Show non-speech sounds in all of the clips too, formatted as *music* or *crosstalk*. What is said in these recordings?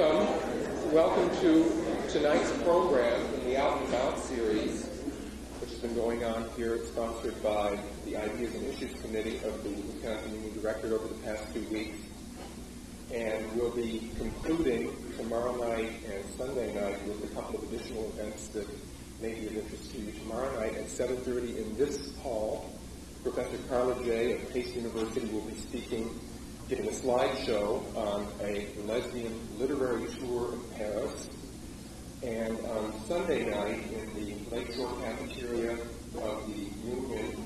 Welcome. Welcome to tonight's program in the Out and About series, which has been going on here, sponsored by the Ideas and Issues Committee of the Wisconsin Union Directorate over the past two weeks. And we'll be concluding tomorrow night and Sunday night with a couple of additional events that may be of interest to you. Tomorrow night at 7.30 in this hall, Professor Karla Jay of Pace University will be speaking giving a slideshow on a lesbian literary tour of Paris. And on Sunday night in the Lakeshore cafeteria of the Union,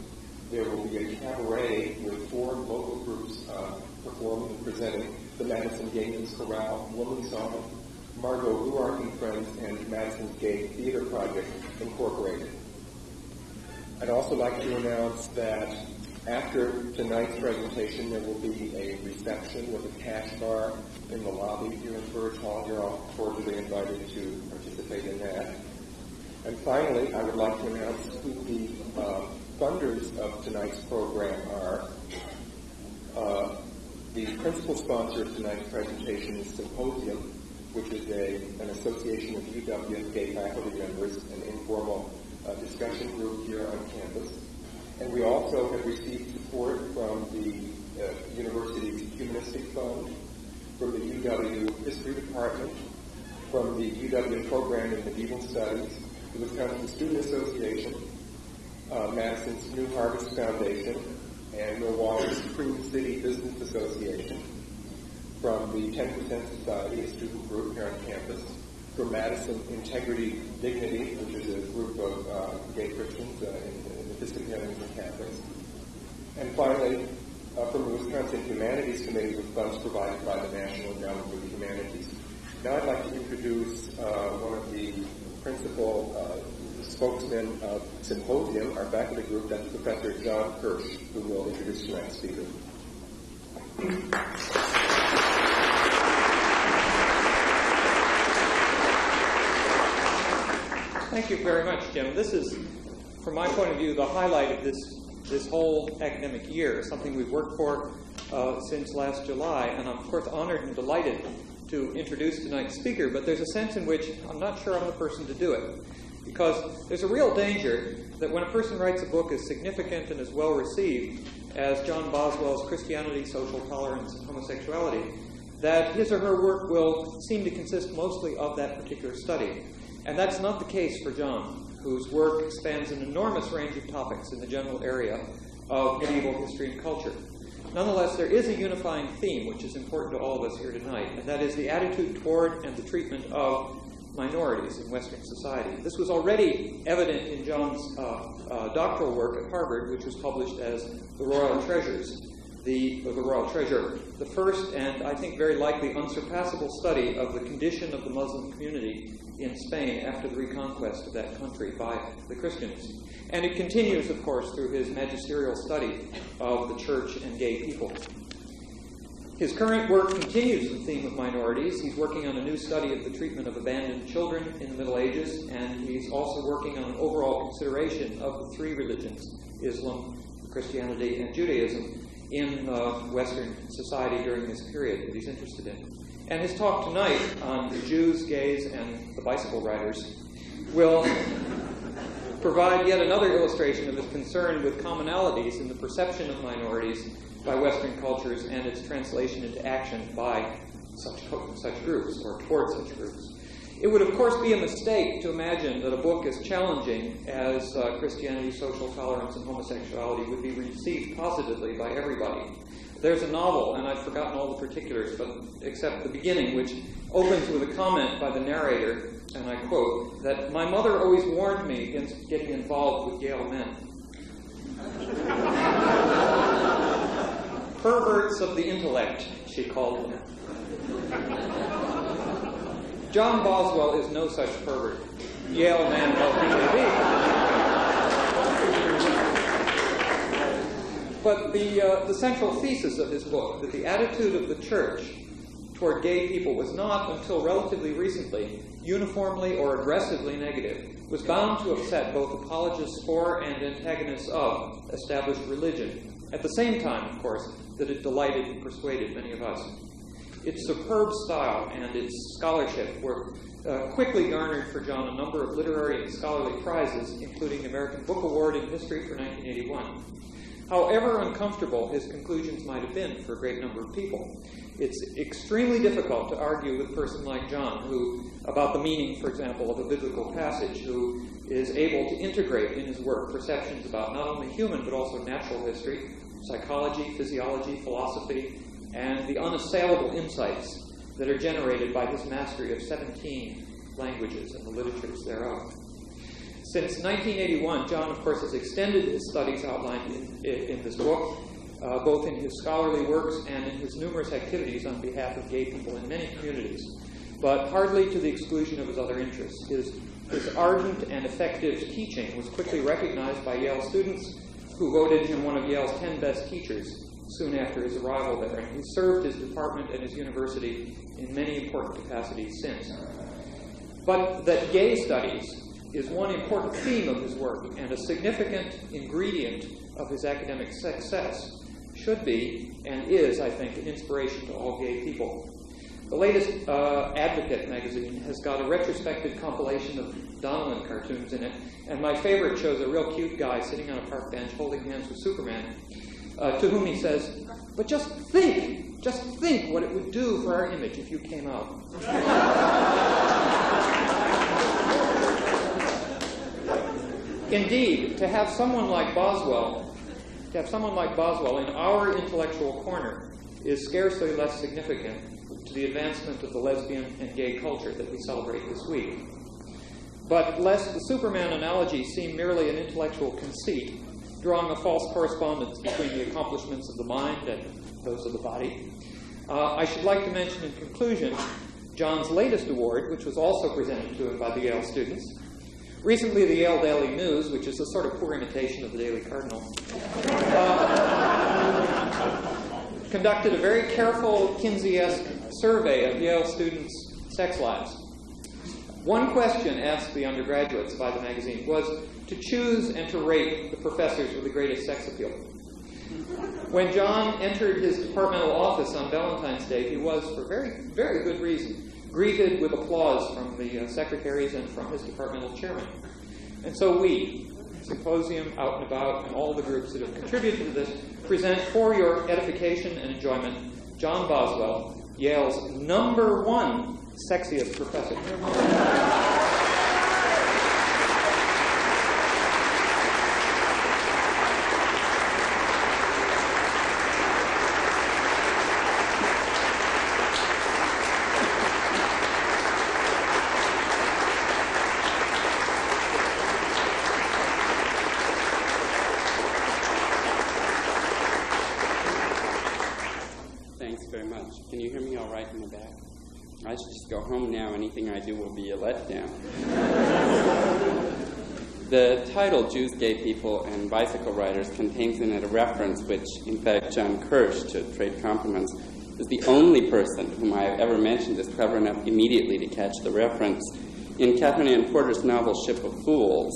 there will be a cabaret with four local groups uh, performing and presenting the Madison Gay Men's Chorale, Woman Song, Margot Luark and Friends, and Madison's Gay Theater Project Incorporated. I'd also like to announce that after tonight's presentation, there will be a reception with a cash bar in the lobby here in Burge Hall. You're all cordially invited to participate in that. And finally, I would like to announce who the uh, funders of tonight's program are. Uh, the principal sponsor of tonight's presentation is Symposium, which is a, an association of UW gay faculty members, an informal uh, discussion group here on campus. And we also have received support from the uh, university's Humanistic Fund, from the UW History Department, from the UW Program in Medieval Studies, the Wisconsin Student Association, uh, Madison's New Harvest Foundation, and Milwaukee's Cream City Business Association, from the 10% Society, a student group here on campus, from Madison Integrity Dignity, which is a group of uh, gay Christians uh, in And Catholics. And finally, uh, from the Wisconsin Humanities Committee with funds provided by the National Endowment for the Humanities. Now I'd like to introduce uh, one of the principal uh, spokesmen of Symposium, our faculty group, that's Professor John Kirsch, who will introduce tonight's speaker. Thank you very much, Jim. This is from my point of view, the highlight of this this whole academic year, something we've worked for uh, since last July, and I'm of course honored and delighted to introduce tonight's speaker. But there's a sense in which I'm not sure I'm the person to do it, because there's a real danger that when a person writes a book as significant and as well received as John Boswell's Christianity, Social Tolerance, and Homosexuality, that his or her work will seem to consist mostly of that particular study. And that's not the case for John whose work spans an enormous range of topics in the general area of medieval history and culture. Nonetheless, there is a unifying theme which is important to all of us here tonight, and that is the attitude toward and the treatment of minorities in Western society. This was already evident in John's uh, uh, doctoral work at Harvard, which was published as The Royal Treasures, the, the Royal Treasure, the first and I think very likely unsurpassable study of the condition of the Muslim community in Spain after the reconquest of that country by the Christians. And it continues, of course, through his magisterial study of the church and gay people. His current work continues the theme of minorities. He's working on a new study of the treatment of abandoned children in the Middle Ages, and he's also working on an overall consideration of the three religions Islam, Christianity, and Judaism in uh, Western society during this period that he's interested in. And his talk tonight on the Jews, gays, and the bicycle riders will provide yet another illustration of his concern with commonalities in the perception of minorities by Western cultures and its translation into action by such, such groups or toward such groups. It would, of course, be a mistake to imagine that a book as challenging as uh, Christianity, Social Tolerance, and Homosexuality would be received positively by everybody. There's a novel, and I've forgotten all the particulars, but except the beginning, which opens with a comment by the narrator, and I quote, that my mother always warned me against getting involved with Yale men. *laughs* Perverts of the intellect, she called them. John Boswell is no such pervert. Yale man may be. But the, uh, the central thesis of his book, that the attitude of the church toward gay people was not, until relatively recently, uniformly or aggressively negative, was bound to upset both apologists for and antagonists of established religion. At the same time, of course, that it delighted and persuaded many of us. its superb style and its scholarship were uh, quickly garnered for John a number of literary and scholarly prizes, including the American Book Award in History for 1981. However uncomfortable his conclusions might have been for a great number of people, it's extremely difficult to argue with a person like John, who, about the meaning, for example, of a biblical passage, who is able to integrate in his work perceptions about not only human but also natural history, psychology, physiology, philosophy, and the unassailable insights that are generated by his mastery of 17 languages and the literatures thereof. Since 1981, John, of course, has extended his studies outlined in, in this book uh, both in his scholarly works and in his numerous activities on behalf of gay people in many communities, but hardly to the exclusion of his other interests. His, his ardent and effective teaching was quickly recognized by Yale students who voted him one of Yale's 10 best teachers soon after his arrival there, and he served his department and his university in many important capacities since. But that gay studies is one important theme of his work and a significant ingredient of his academic success should be and is, I think, an inspiration to all gay people. The latest uh, Advocate magazine has got a retrospective compilation of Donelan cartoons in it, and my favorite shows a real cute guy sitting on a park bench holding hands with Superman, uh, to whom he says, But just think, just think what it would do for our image if you came out. *laughs* Indeed, to have someone like Boswell to have someone like Boswell in our intellectual corner is scarcely less significant to the advancement of the lesbian and gay culture that we celebrate this week. But lest the Superman analogy seem merely an intellectual conceit, drawing a false correspondence between the accomplishments of the mind and those of the body, uh, I should like to mention in conclusion John's latest award, which was also presented to him by the Yale students, Recently, the Yale Daily News, which is a sort of poor imitation of the Daily Cardinal, uh, conducted a very careful Kinsey-esque survey of Yale students' sex lives. One question asked the undergraduates by the magazine was to choose and to rate the professors with the greatest sex appeal. When John entered his departmental office on Valentine's Day, he was, for very, very good reason, greeted with applause from the uh, secretaries and from his departmental chairman. And so we, Symposium, Out and About, and all the groups that have contributed to this, present for your edification and enjoyment John Boswell, Yale's number one sexiest professor. The title Jews, Gay People, and Bicycle Riders contains in it a reference which, in fact, John Kirsch, to trade compliments, is the only person whom I have ever mentioned is clever enough immediately to catch the reference. In Katherine Anne Porter's novel Ship of Fools,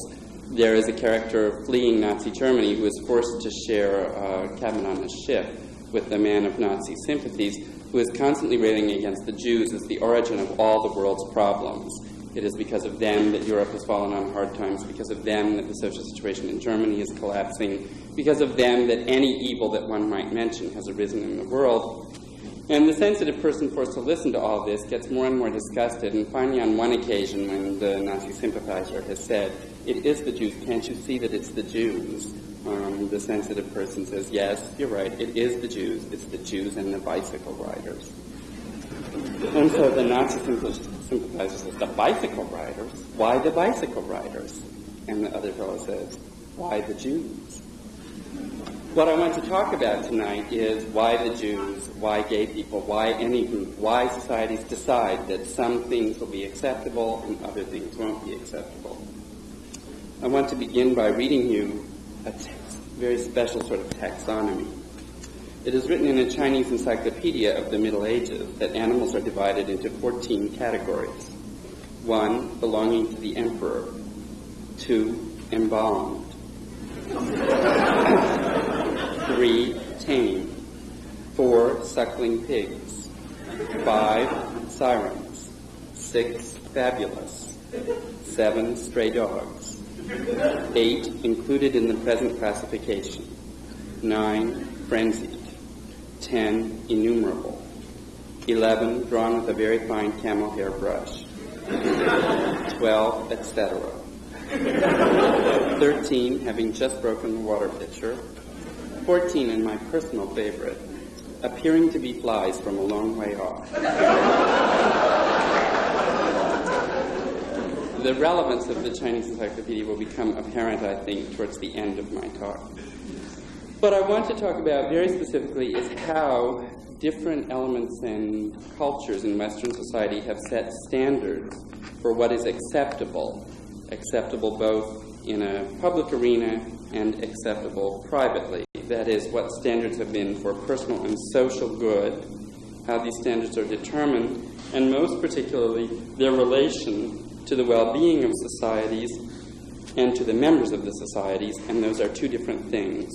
there is a character fleeing Nazi Germany who is forced to share a cabin on a ship with a man of Nazi sympathies who is constantly railing against the Jews as the origin of all the world's problems. It is because of them that Europe has fallen on hard times, because of them that the social situation in Germany is collapsing, because of them that any evil that one might mention has arisen in the world. And the sensitive person forced to listen to all this gets more and more disgusted, and finally, on one occasion, when the Nazi sympathizer has said, It is the Jews, can't you see that it's the Jews? Um, the sensitive person says, Yes, you're right, it is the Jews. It's the Jews and the bicycle riders. And so the Nazi sympathizers says, the bicycle riders? Why the bicycle riders? And the other fellow says, why the Jews? What I want to talk about tonight is why the Jews, why gay people, why any group, why societies decide that some things will be acceptable and other things won't be acceptable. I want to begin by reading you a very special sort of taxonomy. It is written in a Chinese encyclopedia of the Middle Ages that animals are divided into 14 categories. One, belonging to the emperor. Two, embalmed. *laughs* Three, tame. Four, suckling pigs. five sirens, six fabulous, seven stray dogs, eight included in the present classification, nine frenzied, ten innumerable, eleven drawn with a very fine camel hair brush, twelve, etc. 13 having just broken the water pitcher, 14 and my personal favorite, appearing to be flies from a long way off. The relevance of the Chinese encyclopedia will become apparent, I think, towards the end of my talk. What I want to talk about very specifically is how different elements and cultures in Western society have set standards for what is acceptable, acceptable both in a public arena and acceptable privately. That is, what standards have been for personal and social good, how these standards are determined, and most particularly their relation to the well being of societies and to the members of the societies, and those are two different things.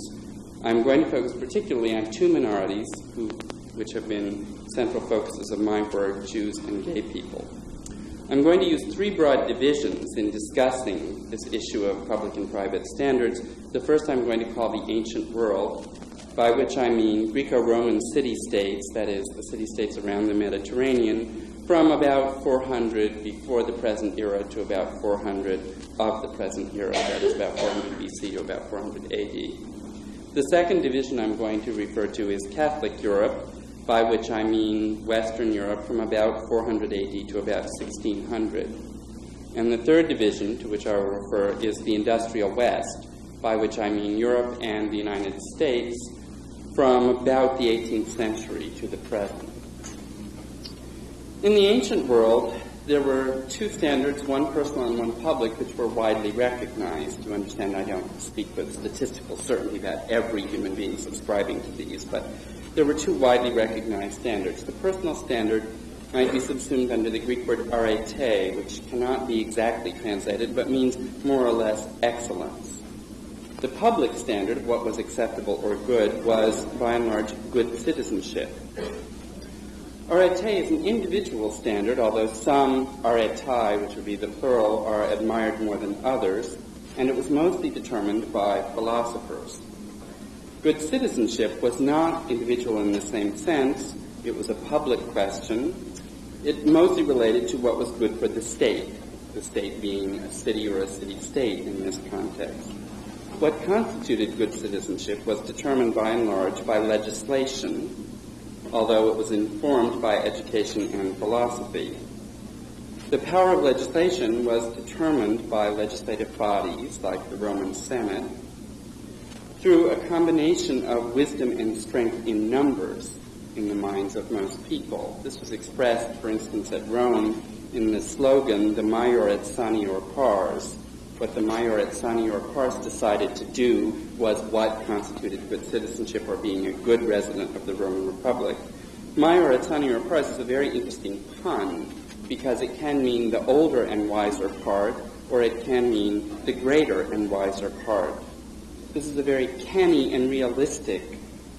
I'm going to focus particularly on two minorities who, which have been central focuses of my work Jews and gay people. I'm going to use three broad divisions in discussing this issue of public and private standards. The first I'm going to call the ancient world, by which I mean Greco Roman city states, that is, the city states around the Mediterranean, from about 400 before the present era to about 400 of the present era, that is about 400 BC to about 400 AD. The second division I'm going to refer to is Catholic Europe, by which I mean Western Europe from about 400 AD to about 1600. And the third division, to which I will refer, is the Industrial West, by which I mean Europe and the United States from about the 18th century to the present. In the ancient world, there were two standards, one personal and one public, which were widely recognized. You understand, I don't speak with statistical certainty that every human being subscribing to these, but there were two widely recognized standards. The personal standard might be subsumed under the Greek word arete, which cannot be exactly translated, but means more or less excellence. The public standard of what was acceptable or good was, by and large, good citizenship. Arete is an individual standard, although some aretai, which would be the plural, are admired more than others, and it was mostly determined by philosophers. Good citizenship was not individual in the same sense. It was a public question. It mostly related to what was good for the state, the state being a city or a city-state in this context. What constituted good citizenship was determined by and large by legislation, although it was informed by education and philosophy. The power of legislation was determined by legislative bodies like the Roman Senate through a combination of wisdom and strength in numbers in the minds of most people. This was expressed, for instance, at Rome in the slogan, the Maior et Sanior Pars. What the Maior et Sanior Pars decided to do was what constituted good citizenship or being a good resident of the Roman Republic. Maior et Sanior Pars is a very interesting pun because it can mean the older and wiser part, or it can mean the greater and wiser part. This is a very canny and realistic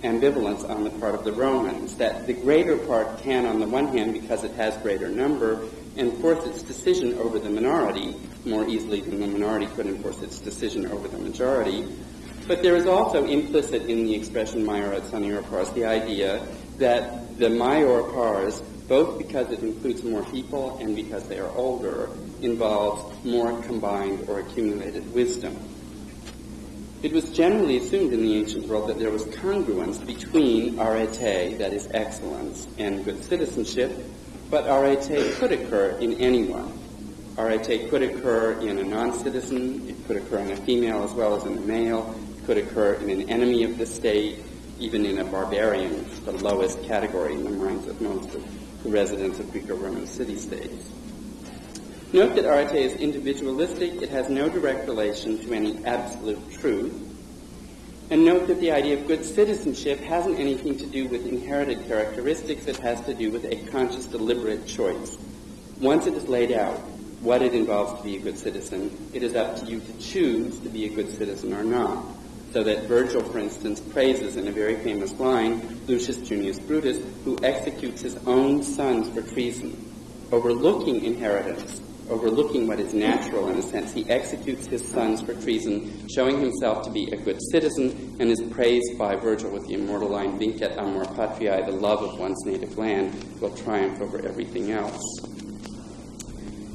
ambivalence on the part of the Romans, that the greater part can, on the one hand, because it has greater number, enforce its decision over the minority more easily than the minority could enforce its decision over the majority. But there is also implicit in the expression maior et sanior pars the idea that the maior pars, both because it includes more people and because they are older, involves more combined or accumulated wisdom. It was generally assumed in the ancient world that there was congruence between arete, that is excellence, and good citizenship, but arete could occur in anyone. Arete could occur in a non-citizen, it could occur in a female as well as in a male, it could occur in an enemy of the state, even in a barbarian, the lowest category in the minds of most of the residents of Greco-Roman city-states. Note that arete is individualistic. It has no direct relation to any absolute truth. And note that the idea of good citizenship hasn't anything to do with inherited characteristics. It has to do with a conscious, deliberate choice. Once it is laid out what it involves to be a good citizen, it is up to you to choose to be a good citizen or not. So that Virgil, for instance, praises in a very famous line Lucius Junius Brutus, who executes his own sons for treason, overlooking inheritance, overlooking what is natural in a sense. He executes his sons for treason, showing himself to be a good citizen, and is praised by Virgil with the immortal line, Vincit amor patriae, the love of one's native land will triumph over everything else.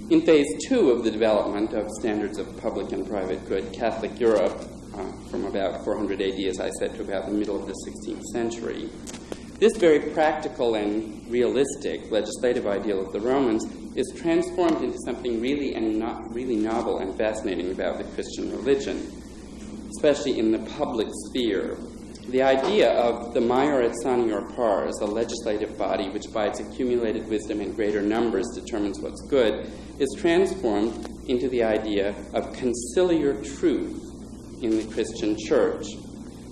In phase two of the development of standards of public and private good, Catholic Europe uh, from about 400 AD, as I said, to about the middle of the 16th century. This very practical and realistic legislative ideal of the Romans is transformed into something really and not really novel and fascinating about the Christian religion, especially in the public sphere. The idea of the major et sanior pars, a legislative body which by its accumulated wisdom in greater numbers determines what's good, is transformed into the idea of conciliar truth in the Christian church.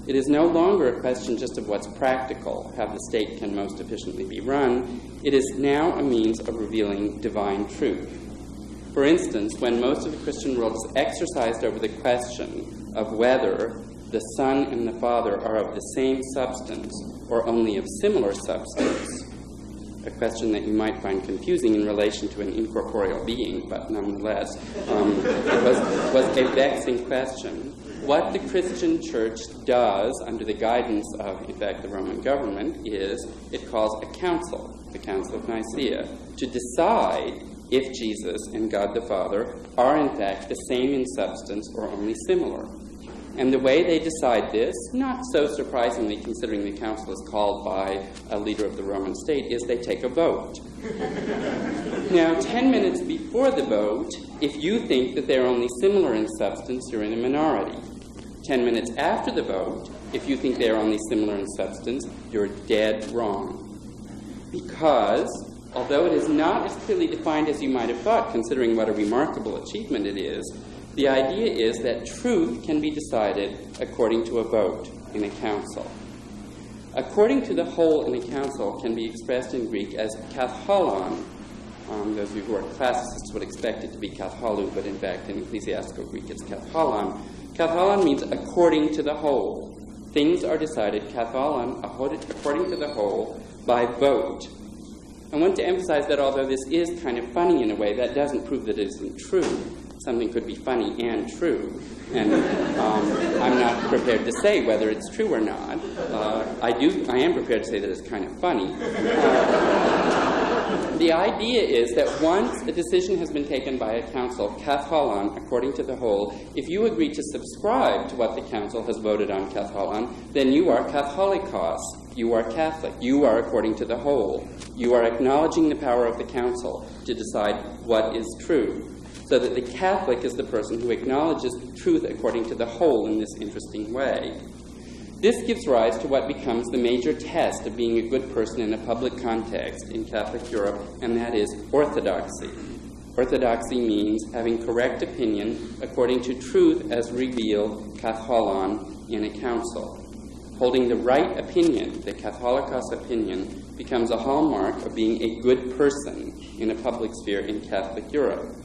It is no longer a question just of what's practical, how the state can most efficiently be run. It is now a means of revealing divine truth. For instance, when most of the Christian world is exercised over the question of whether the Son and the Father are of the same substance or only of similar substance, a question that you might find confusing in relation to an incorporeal being, but nonetheless, um, it was, was a vexing question what the Christian church does under the guidance of, in fact, the Roman government is it calls a council, the Council of Nicaea, to decide if Jesus and God the Father are, in fact, the same in substance or only similar. And the way they decide this, not so surprisingly considering the council is called by a leader of the Roman state, is they take a vote. *laughs* now, 10 minutes before the vote, if you think that they're only similar in substance, you're in a minority. 10 minutes after the vote, if you think they are only similar in substance, you're dead wrong. Because, although it is not as clearly defined as you might have thought, considering what a remarkable achievement it is, the idea is that truth can be decided according to a vote in a council. According to the whole in a council can be expressed in Greek as katholon. Um, those of you who are classicists would expect it to be katholou, but in fact in ecclesiastical Greek it's katholon, Katholon means according to the whole. Things are decided, katholon, according to the whole, by vote. I want to emphasize that although this is kind of funny in a way, that doesn't prove that it isn't true. Something could be funny and true. And um, I'm not prepared to say whether it's true or not. Uh, I do. I am prepared to say that it's kind of funny. Uh, the idea is that once a decision has been taken by a council, katholon, according to the whole, if you agree to subscribe to what the council has voted on katholon, then you are katholikos. You are Catholic. You are according to the whole. You are acknowledging the power of the council to decide what is true. So that the Catholic is the person who acknowledges truth according to the whole in this interesting way. This gives rise to what becomes the major test of being a good person in a public context in Catholic Europe, and that is orthodoxy. Orthodoxy means having correct opinion according to truth as revealed katholon in a council. Holding the right opinion, the katholikos opinion, becomes a hallmark of being a good person in a public sphere in Catholic Europe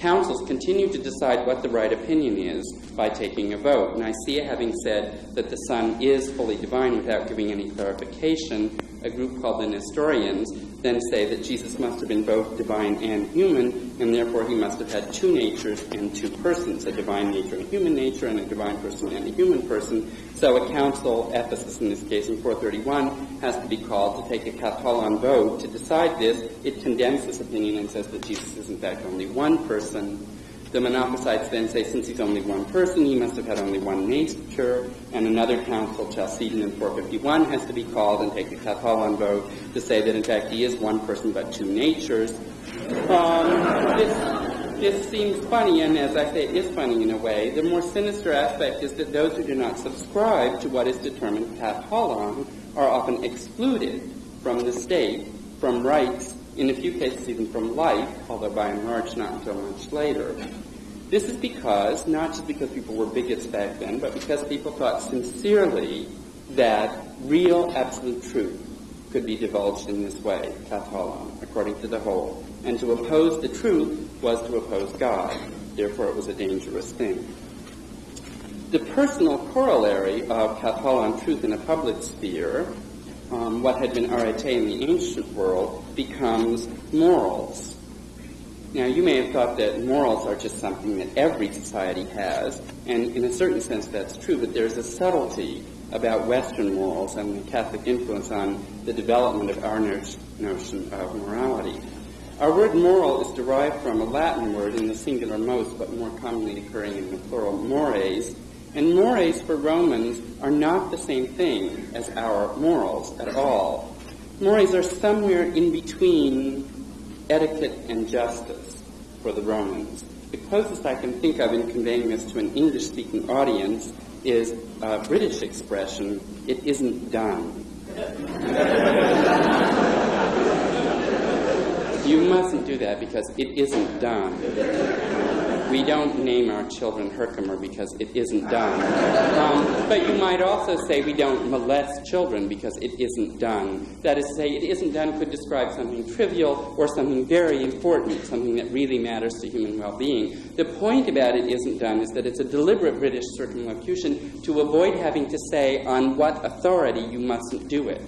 councils continue to decide what the right opinion is by taking a vote. Nicaea, having said that the Son is fully divine without giving any clarification, a group called the Nestorians then say that Jesus must have been both divine and human, and therefore he must have had two natures and two persons, a divine nature and a human nature, and a divine person and a human person. So a council, Ephesus in this case in 431, has to be called to take a katholon vote to decide this. It condemns this opinion and says that Jesus is in fact only one person the Monophysites then say since he's only one person, he must have had only one nature, and another council, Chalcedon in 451, has to be called and take a katholon vote to say that in fact he is one person but two natures. Um, this, this seems funny, and as I say, it is funny in a way. The more sinister aspect is that those who do not subscribe to what is determined katholon are often excluded from the state, from rights, in a few cases even from life, although by and large not until much later. This is because, not just because people were bigots back then, but because people thought sincerely that real absolute truth could be divulged in this way, katholon, according to the whole. And to oppose the truth was to oppose God. Therefore, it was a dangerous thing. The personal corollary of katholon truth in a public sphere, um, what had been arete in the ancient world, becomes morals. Now, you may have thought that morals are just something that every society has, and in a certain sense that's true, but there's a subtlety about Western morals and the Catholic influence on the development of our notion of morality. Our word moral is derived from a Latin word in the singular mos, but more commonly occurring in the plural mores, and mores for Romans are not the same thing as our morals at all. Mores are somewhere in between etiquette and justice for the Romans. The closest I can think of in conveying this to an English speaking audience is a British expression, it isn't done. *laughs* you mustn't do that because it isn't done. We don't name our children Herkimer because it isn't done. Um, but you might also say we don't molest children because it isn't done. That is to say, it isn't done could describe something trivial or something very important, something that really matters to human well being. The point about it isn't done is that it's a deliberate British circumlocution to avoid having to say on what authority you mustn't do it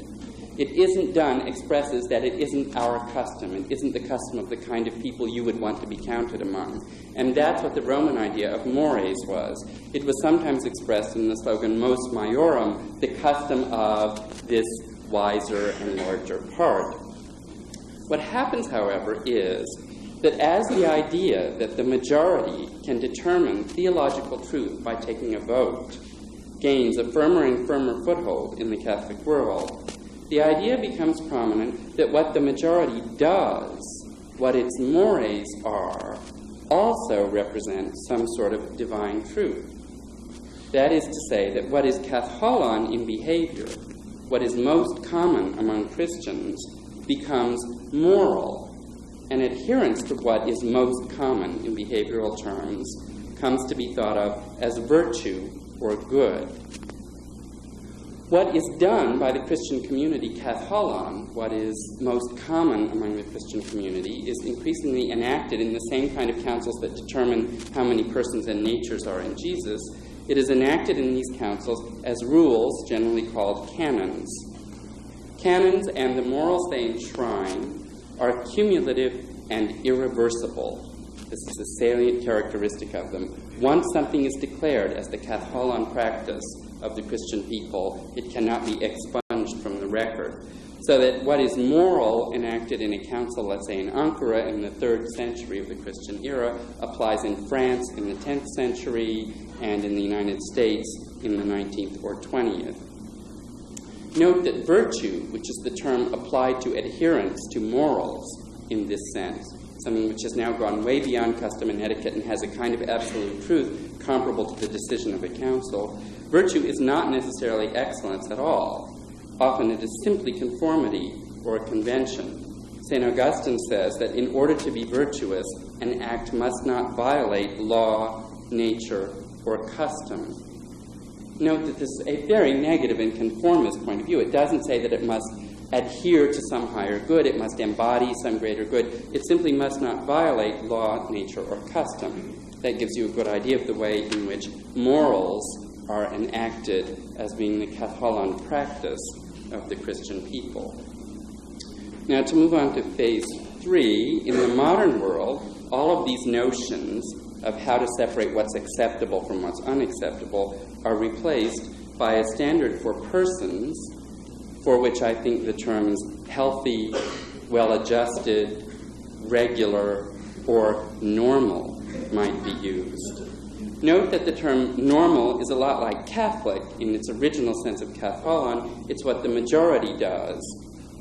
it isn't done expresses that it isn't our custom. It isn't the custom of the kind of people you would want to be counted among. And that's what the Roman idea of mores was. It was sometimes expressed in the slogan mos maiorum, the custom of this wiser and larger part. What happens, however, is that as the idea that the majority can determine theological truth by taking a vote gains a firmer and firmer foothold in the Catholic world, the idea becomes prominent that what the majority does, what its mores are, also represent some sort of divine truth. That is to say, that what is katholon in behavior, what is most common among Christians, becomes moral, and adherence to what is most common in behavioral terms comes to be thought of as virtue or good. What is done by the Christian community, katholon, what is most common among the Christian community, is increasingly enacted in the same kind of councils that determine how many persons and natures are in Jesus. It is enacted in these councils as rules, generally called canons. Canons and the morals they enshrine are cumulative and irreversible. This is a salient characteristic of them. Once something is declared as the katholon practice, of the Christian people, it cannot be expunged from the record. So that what is moral enacted in a council, let's say in Ankara in the third century of the Christian era, applies in France in the 10th century and in the United States in the 19th or 20th. Note that virtue, which is the term applied to adherence to morals in this sense, something which has now gone way beyond custom and etiquette and has a kind of absolute truth comparable to the decision of a council, Virtue is not necessarily excellence at all. Often it is simply conformity or a convention. St. Augustine says that in order to be virtuous, an act must not violate law, nature, or custom. Note that this is a very negative and conformist point of view. It doesn't say that it must adhere to some higher good, it must embody some greater good. It simply must not violate law, nature, or custom. That gives you a good idea of the way in which morals are enacted as being the katholon practice of the Christian people. Now, to move on to phase three, in the modern world, all of these notions of how to separate what's acceptable from what's unacceptable are replaced by a standard for persons for which I think the terms healthy, well adjusted, regular, or normal might be used. Note that the term normal is a lot like Catholic in its original sense of katholon. It's what the majority does.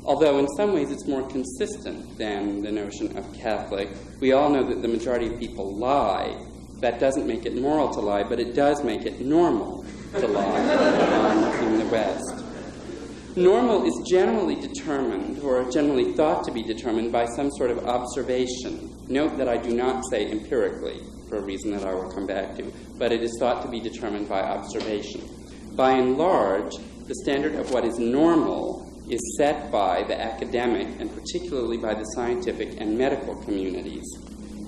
Although in some ways it's more consistent than the notion of Catholic. We all know that the majority of people lie. That doesn't make it moral to lie, but it does make it normal to lie *laughs* in the West. Normal is generally determined, or generally thought to be determined, by some sort of observation. Note that I do not say empirically for a reason that I will come back to, but it is thought to be determined by observation. By and large, the standard of what is normal is set by the academic and particularly by the scientific and medical communities.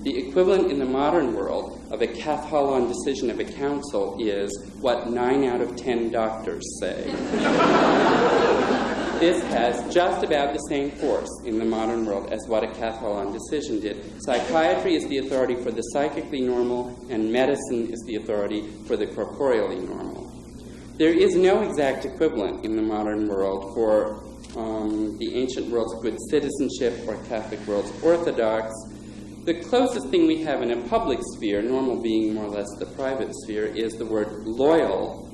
The equivalent in the modern world of a katholon decision of a council is what nine out of ten doctors say. *laughs* this has just about the same force in the modern world as what a katholon decision did. Psychiatry is the authority for the psychically normal, and medicine is the authority for the corporeally normal. There is no exact equivalent in the modern world for um, the ancient world's good citizenship or Catholic world's orthodox the closest thing we have in a public sphere, normal being more or less the private sphere, is the word loyal.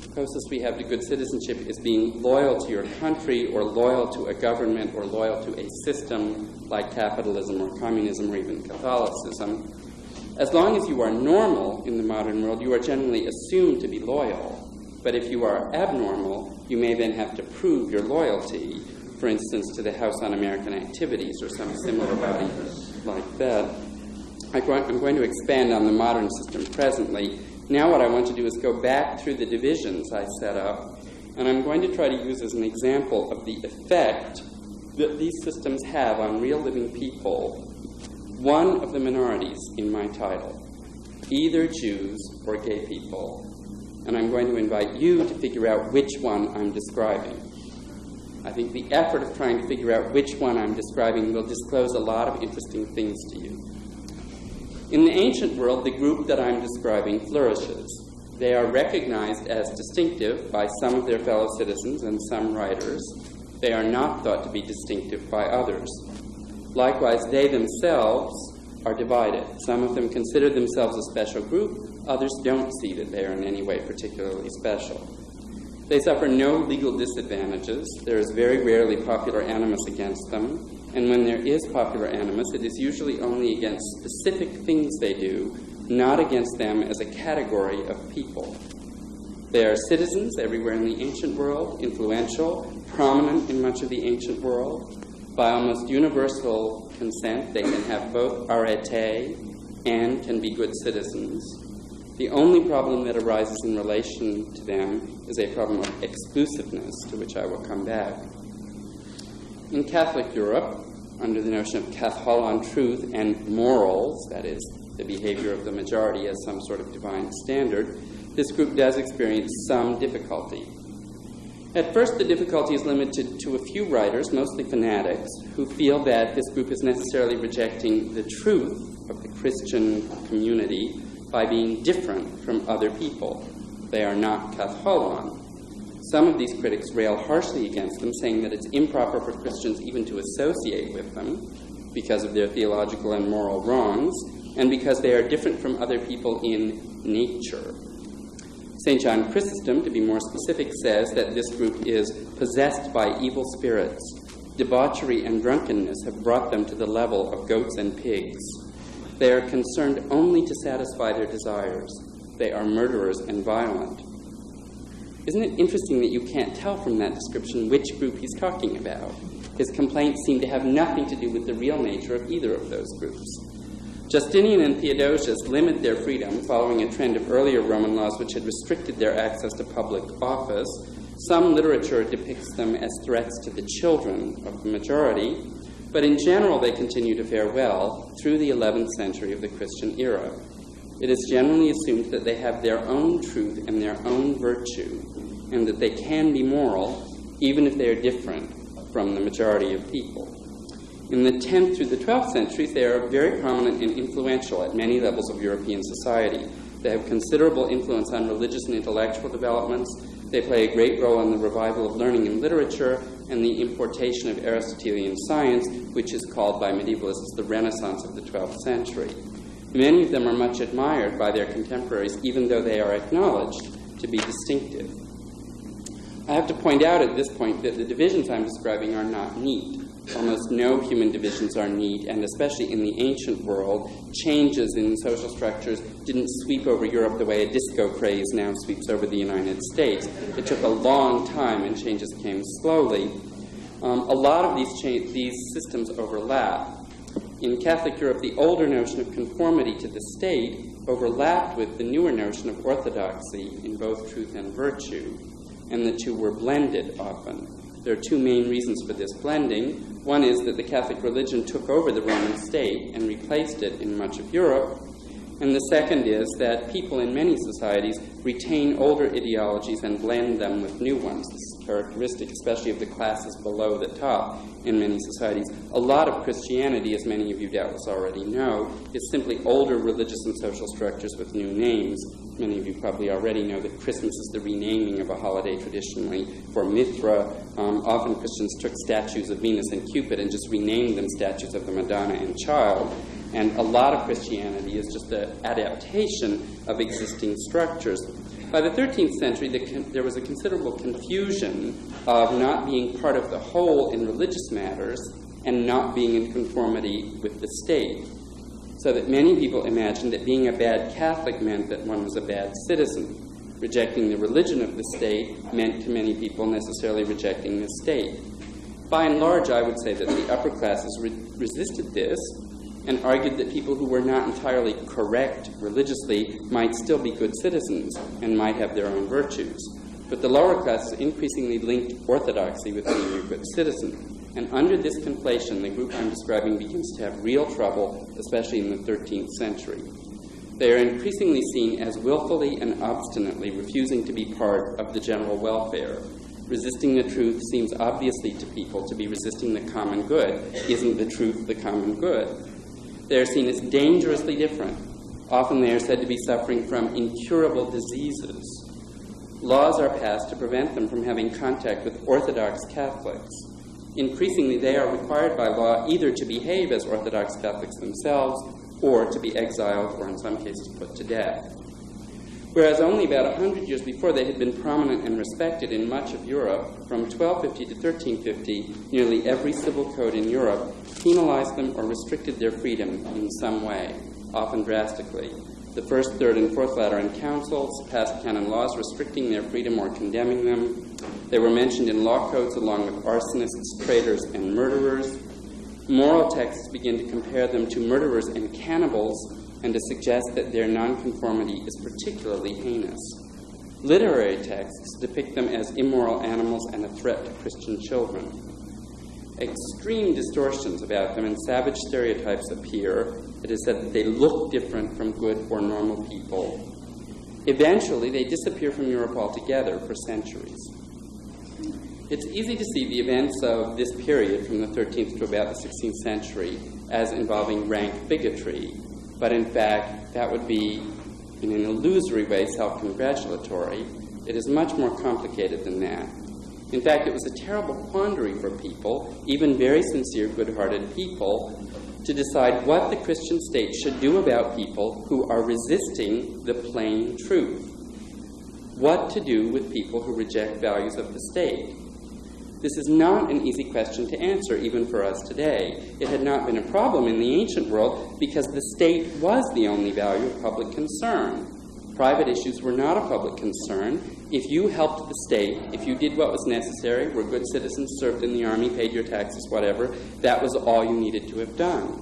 The closest we have to good citizenship is being loyal to your country or loyal to a government or loyal to a system like capitalism or communism or even Catholicism. As long as you are normal in the modern world, you are generally assumed to be loyal. But if you are abnormal, you may then have to prove your loyalty, for instance, to the House Un-American Activities or some similar body like that. I'm going to expand on the modern system presently. Now, what I want to do is go back through the divisions I set up, and I'm going to try to use as an example of the effect that these systems have on real living people one of the minorities in my title, either Jews or gay people. And I'm going to invite you to figure out which one I'm describing. I think the effort of trying to figure out which one I'm describing will disclose a lot of interesting things to you. In the ancient world, the group that I'm describing flourishes. They are recognized as distinctive by some of their fellow citizens and some writers. They are not thought to be distinctive by others. Likewise, they themselves are divided. Some of them consider themselves a special group, others don't see that they are in any way particularly special. They suffer no legal disadvantages. There is very rarely popular animus against them. And when there is popular animus, it is usually only against specific things they do, not against them as a category of people. They are citizens everywhere in the ancient world, influential, prominent in much of the ancient world. By almost universal consent, they can have both arete and can be good citizens. The only problem that arises in relation to them is a problem of exclusiveness, to which I will come back. In Catholic Europe, under the notion of katholon truth and morals, that is, the behavior of the majority as some sort of divine standard, this group does experience some difficulty. At first, the difficulty is limited to a few writers, mostly fanatics, who feel that this group is necessarily rejecting the truth of the Christian community by being different from other people. They are not katholon. Some of these critics rail harshly against them, saying that it's improper for Christians even to associate with them because of their theological and moral wrongs, and because they are different from other people in nature. St. John Chrysostom, to be more specific, says that this group is possessed by evil spirits. Debauchery and drunkenness have brought them to the level of goats and pigs. They are concerned only to satisfy their desires. They are murderers and violent. Isn't it interesting that you can't tell from that description which group he's talking about? His complaints seem to have nothing to do with the real nature of either of those groups. Justinian and Theodosius limit their freedom following a trend of earlier Roman laws which had restricted their access to public office. Some literature depicts them as threats to the children of the majority, but in general, they continue to fare well through the 11th century of the Christian era. It is generally assumed that they have their own truth and their own virtue, and that they can be moral even if they are different from the majority of people. In the 10th through the 12th centuries, they are very prominent and influential at many levels of European society. They have considerable influence on religious and intellectual developments. They play a great role in the revival of learning and literature and the importation of Aristotelian science, which is called by medievalists the Renaissance of the 12th century. Many of them are much admired by their contemporaries, even though they are acknowledged to be distinctive. I have to point out at this point that the divisions I'm describing are not neat. Almost no human divisions are neat, and especially in the ancient world, changes in social structures didn't sweep over Europe the way a disco craze now sweeps over the United States. It took a long time, and changes came slowly. Um, a lot of these, cha- these systems overlap. In Catholic Europe, the older notion of conformity to the state overlapped with the newer notion of orthodoxy in both truth and virtue, and the two were blended often. There are two main reasons for this blending. One is that the Catholic religion took over the Roman state and replaced it in much of Europe. And the second is that people in many societies retain older ideologies and blend them with new ones. This is characteristic, especially of the classes below the top in many societies. A lot of Christianity, as many of you doubtless already know, is simply older religious and social structures with new names. Many of you probably already know that Christmas is the renaming of a holiday traditionally for Mithra. Um, often Christians took statues of Venus and Cupid and just renamed them statues of the Madonna and Child. And a lot of Christianity is just an adaptation of existing structures. By the 13th century, the there was a considerable confusion of not being part of the whole in religious matters and not being in conformity with the state. So that many people imagined that being a bad Catholic meant that one was a bad citizen. Rejecting the religion of the state meant to many people necessarily rejecting the state. By and large, I would say that the upper classes re- resisted this and argued that people who were not entirely correct religiously might still be good citizens and might have their own virtues. But the lower classes increasingly linked orthodoxy with being a good citizen. And under this conflation, the group I'm describing begins to have real trouble, especially in the 13th century. They are increasingly seen as willfully and obstinately refusing to be part of the general welfare. Resisting the truth seems obviously to people to be resisting the common good. Isn't the truth the common good? They are seen as dangerously different. Often they are said to be suffering from incurable diseases. Laws are passed to prevent them from having contact with Orthodox Catholics. Increasingly, they are required by law either to behave as Orthodox Catholics themselves or to be exiled or, in some cases, put to death. Whereas only about hundred years before they had been prominent and respected in much of Europe, from 1250 to 1350, nearly every civil code in Europe penalized them or restricted their freedom in some way, often drastically. The First, Third, and Fourth Lateran Councils passed canon laws restricting their freedom or condemning them. They were mentioned in law codes along with arsonists, traitors, and murderers. Moral texts begin to compare them to murderers and cannibals and to suggest that their nonconformity is particularly heinous. Literary texts depict them as immoral animals and a threat to Christian children extreme distortions about them and savage stereotypes appear. It is said that they look different from good or normal people. Eventually, they disappear from Europe altogether for centuries. It's easy to see the events of this period from the 13th to about the 16th century as involving rank bigotry, but in fact, that would be, in an illusory way, self congratulatory. It is much more complicated than that. In fact, it was a terrible quandary for people, even very sincere, good hearted people, to decide what the Christian state should do about people who are resisting the plain truth. What to do with people who reject values of the state. This is not an easy question to answer, even for us today. It had not been a problem in the ancient world because the state was the only value of public concern. Private issues were not a public concern. If you helped the state, if you did what was necessary, were good citizens, served in the army, paid your taxes, whatever, that was all you needed to have done.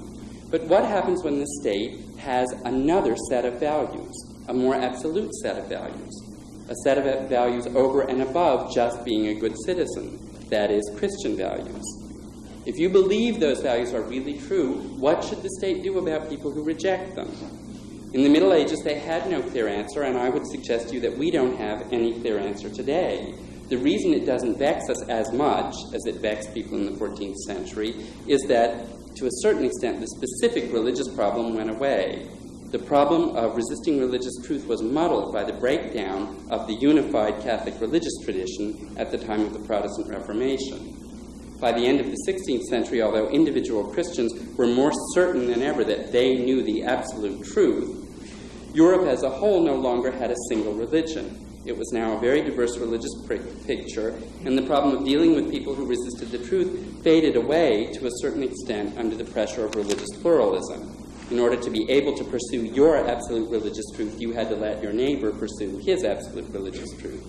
But what happens when the state has another set of values, a more absolute set of values, a set of values over and above just being a good citizen, that is, Christian values? If you believe those values are really true, what should the state do about people who reject them? In the Middle Ages, they had no clear answer, and I would suggest to you that we don't have any clear answer today. The reason it doesn't vex us as much as it vexed people in the 14th century is that, to a certain extent, the specific religious problem went away. The problem of resisting religious truth was muddled by the breakdown of the unified Catholic religious tradition at the time of the Protestant Reformation. By the end of the 16th century, although individual Christians were more certain than ever that they knew the absolute truth, Europe as a whole no longer had a single religion. It was now a very diverse religious picture, and the problem of dealing with people who resisted the truth faded away to a certain extent under the pressure of religious pluralism. In order to be able to pursue your absolute religious truth, you had to let your neighbor pursue his absolute religious truth.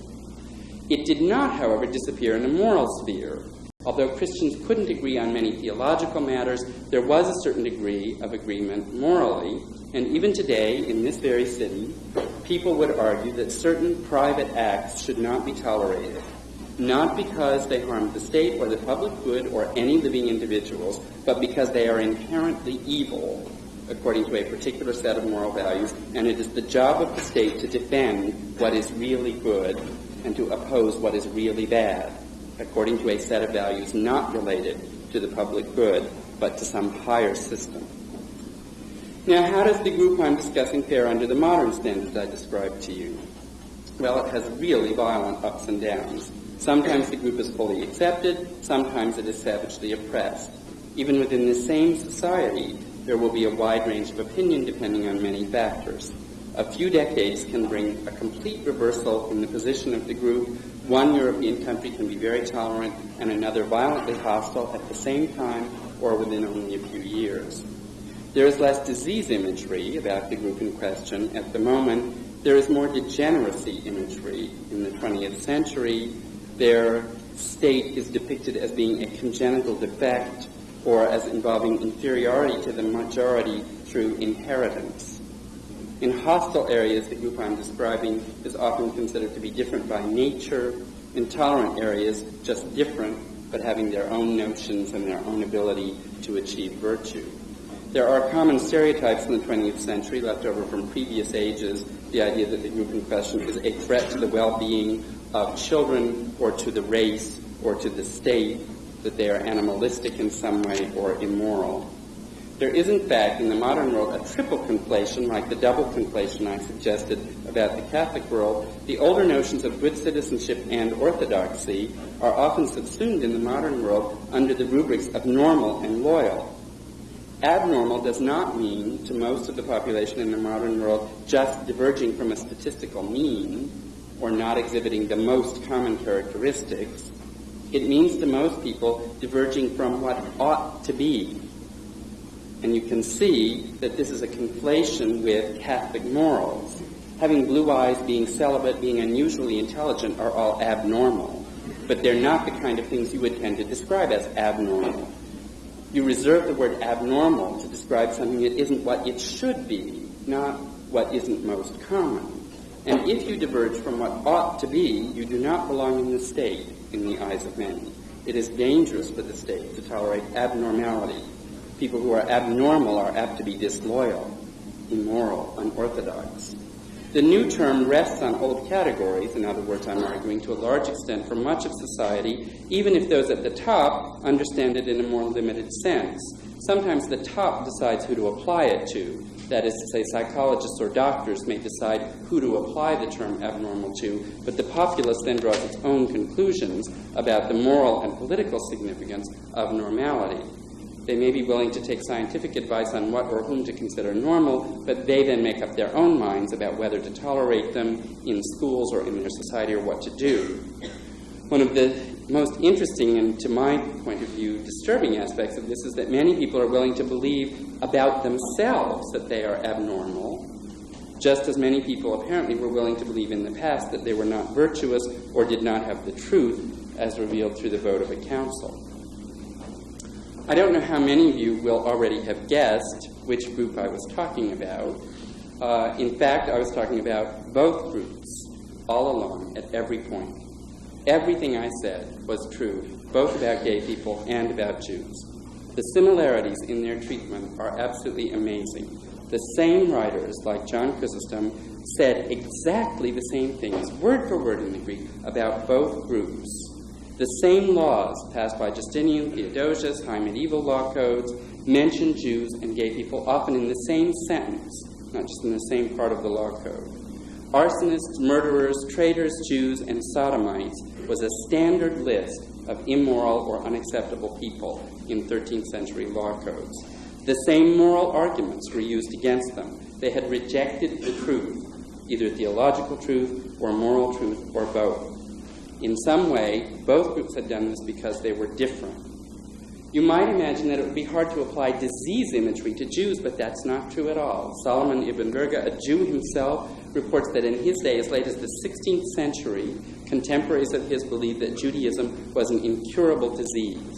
It did not, however, disappear in the moral sphere. Although Christians couldn't agree on many theological matters, there was a certain degree of agreement morally, and even today, in this very city, people would argue that certain private acts should not be tolerated. not because they harm the state or the public good or any living individuals, but because they are inherently evil according to a particular set of moral values, and it is the job of the state to defend what is really good and to oppose what is really bad, according to a set of values not related to the public good, but to some higher system. Now, how does the group I'm discussing fare under the modern standards I described to you? Well, it has really violent ups and downs. Sometimes the group is fully accepted, sometimes it is savagely oppressed. Even within the same society, there will be a wide range of opinion depending on many factors. A few decades can bring a complete reversal in the position of the group. One European country can be very tolerant and another violently hostile at the same time or within only a few years. There is less disease imagery about the group in question at the moment. There is more degeneracy imagery in the 20th century. Their state is depicted as being a congenital defect or as involving inferiority to the majority through inheritance. In hostile areas, the group I'm describing is often considered to be different by nature. intolerant areas, just different, but having their own notions and their own ability to achieve virtue. There are common stereotypes in the 20th century left over from previous ages. The idea that the group in question is a threat to the well-being of children or to the race or to the state, that they are animalistic in some way or immoral. There is, in fact, in the modern world, a triple conflation, like the double conflation I suggested about the Catholic world. The older notions of good citizenship and orthodoxy are often subsumed in the modern world under the rubrics of normal and loyal. Abnormal does not mean, to most of the population in the modern world, just diverging from a statistical mean or not exhibiting the most common characteristics. It means to most people diverging from what ought to be. And you can see that this is a conflation with Catholic morals. Having blue eyes, being celibate, being unusually intelligent are all abnormal. But they're not the kind of things you would tend to describe as abnormal. You reserve the word abnormal to describe something that isn't what it should be, not what isn't most common. And if you diverge from what ought to be, you do not belong in the state in the eyes of many. It is dangerous for the state to tolerate abnormality. People who are abnormal are apt to be disloyal, immoral, unorthodox. The new term rests on old categories. In other words, I'm arguing to a large extent for much of society, even if those at the top understand it in a more limited sense. Sometimes the top decides who to apply it to. That is to say, psychologists or doctors may decide who to apply the term abnormal to, but the populace then draws its own conclusions about the moral and political significance of normality. They may be willing to take scientific advice on what or whom to consider normal, but they then make up their own minds about whether to tolerate them in schools or in their society or what to do. One of the most interesting and, to my point of view, disturbing aspects of this is that many people are willing to believe about themselves that they are abnormal, just as many people apparently were willing to believe in the past that they were not virtuous or did not have the truth as revealed through the vote of a council. I don't know how many of you will already have guessed which group I was talking about. Uh, in fact, I was talking about both groups all along at every point. Everything I said was true, both about gay people and about Jews. The similarities in their treatment are absolutely amazing. The same writers, like John Chrysostom, said exactly the same things, word for word in the Greek, about both groups. The same laws passed by Justinian, Theodosius, high medieval law codes mention Jews and gay people often in the same sentence, not just in the same part of the law code. Arsonists, murderers, traitors, Jews, and sodomites was a standard list of immoral or unacceptable people in 13th century law codes. The same moral arguments were used against them. They had rejected the truth, either theological truth or moral truth or both. In some way, both groups had done this because they were different. You might imagine that it would be hard to apply disease imagery to Jews, but that's not true at all. Solomon ibn Verga, a Jew himself, reports that in his day, as late as the 16th century, contemporaries of his believed that Judaism was an incurable disease.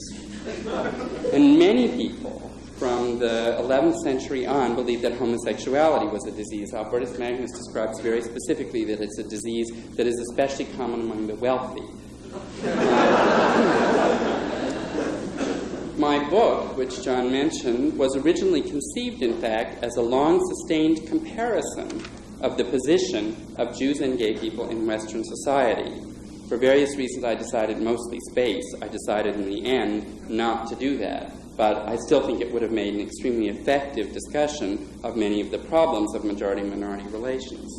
And many people from the 11th century on believed that homosexuality was a disease. Albertus Magnus describes very specifically that it's a disease that is especially common among the wealthy. My book, which John mentioned, was originally conceived, in fact, as a long sustained comparison of the position of Jews and gay people in Western society. For various reasons, I decided, mostly space, I decided in the end not to do that. But I still think it would have made an extremely effective discussion of many of the problems of majority minority relations.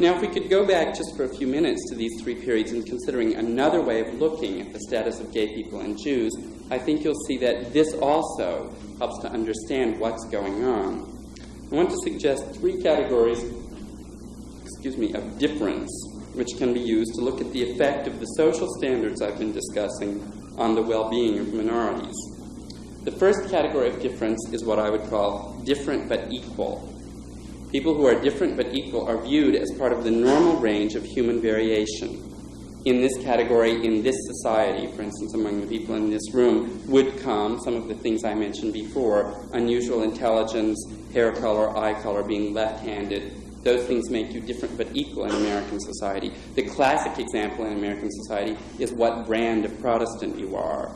Now, if we could go back just for a few minutes to these three periods and considering another way of looking at the status of gay people and Jews, I think you'll see that this also helps to understand what's going on. I want to suggest three categories, excuse me, of difference which can be used to look at the effect of the social standards I've been discussing on the well-being of minorities. The first category of difference is what I would call different but equal. People who are different but equal are viewed as part of the normal range of human variation. In this category, in this society, for instance, among the people in this room, would come some of the things I mentioned before unusual intelligence, hair color, eye color, being left handed. Those things make you different but equal in American society. The classic example in American society is what brand of Protestant you are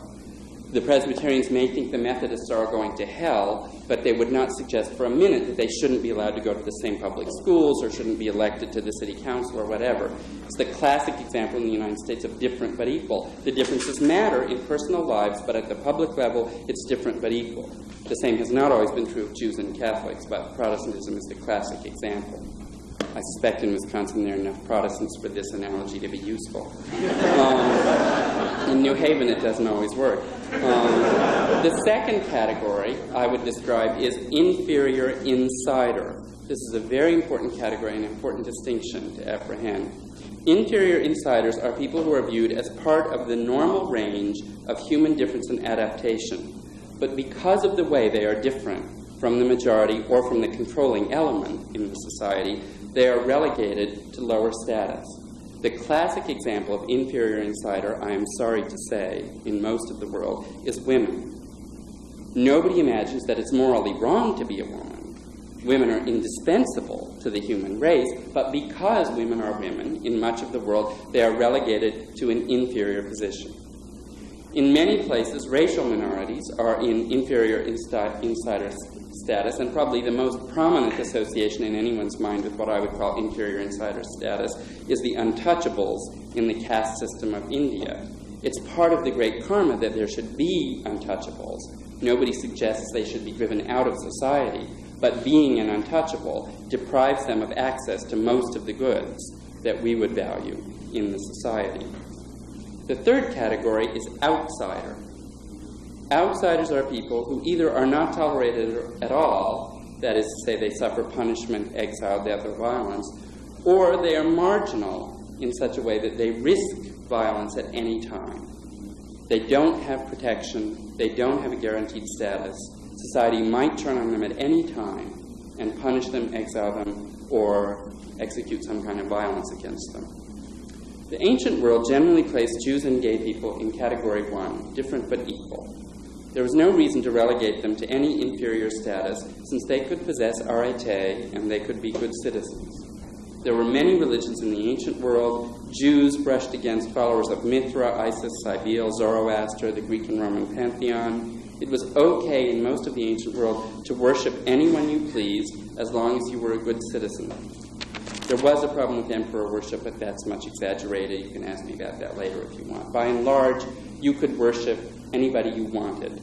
the Presbyterians may think the Methodists are going to hell, but they would not suggest for a minute that they shouldn't be allowed to go to the same public schools or shouldn't be elected to the city council or whatever. It's the classic example in the United States of different but equal. The differences matter in personal lives, but at the public level, it's different but equal. The same has not always been true of Jews and Catholics, but Protestantism is the classic example. I suspect in Wisconsin there are enough Protestants for this analogy to be useful. Um, in New Haven, it doesn't always work. Um, the second category I would describe is inferior insider. This is a very important category, an important distinction to apprehend. Inferior insiders are people who are viewed as part of the normal range of human difference and adaptation. But because of the way they are different from the majority or from the controlling element in the society, they are relegated to lower status. The classic example of inferior insider, I am sorry to say, in most of the world, is women. Nobody imagines that it's morally wrong to be a woman. Women are indispensable to the human race, but because women are women in much of the world, they are relegated to an inferior position. In many places, racial minorities are in inferior insider status, and probably the most prominent association in anyone's mind with what I would call inferior insider status is the untouchables in the caste system of India. It's part of the great karma that there should be untouchables. Nobody suggests they should be driven out of society, but being an untouchable deprives them of access to most of the goods that we would value in the society. The third category is outsider. Outsiders are people who either are not tolerated at all, that is to say, they suffer punishment, exile, death, or violence, or they are marginal in such a way that they risk violence at any time. They don't have protection, they don't have a guaranteed status. Society might turn on them at any time and punish them, exile them, or execute some kind of violence against them. The ancient world generally placed Jews and gay people in category one, different but equal. There was no reason to relegate them to any inferior status, since they could possess arete and they could be good citizens. There were many religions in the ancient world. Jews brushed against followers of Mithra, Isis, Cybele, Zoroaster, the Greek and Roman pantheon. It was okay in most of the ancient world to worship anyone you pleased as long as you were a good citizen. There was a problem with emperor worship, but that's much exaggerated. You can ask me about that later if you want. By and large, you could worship anybody you wanted.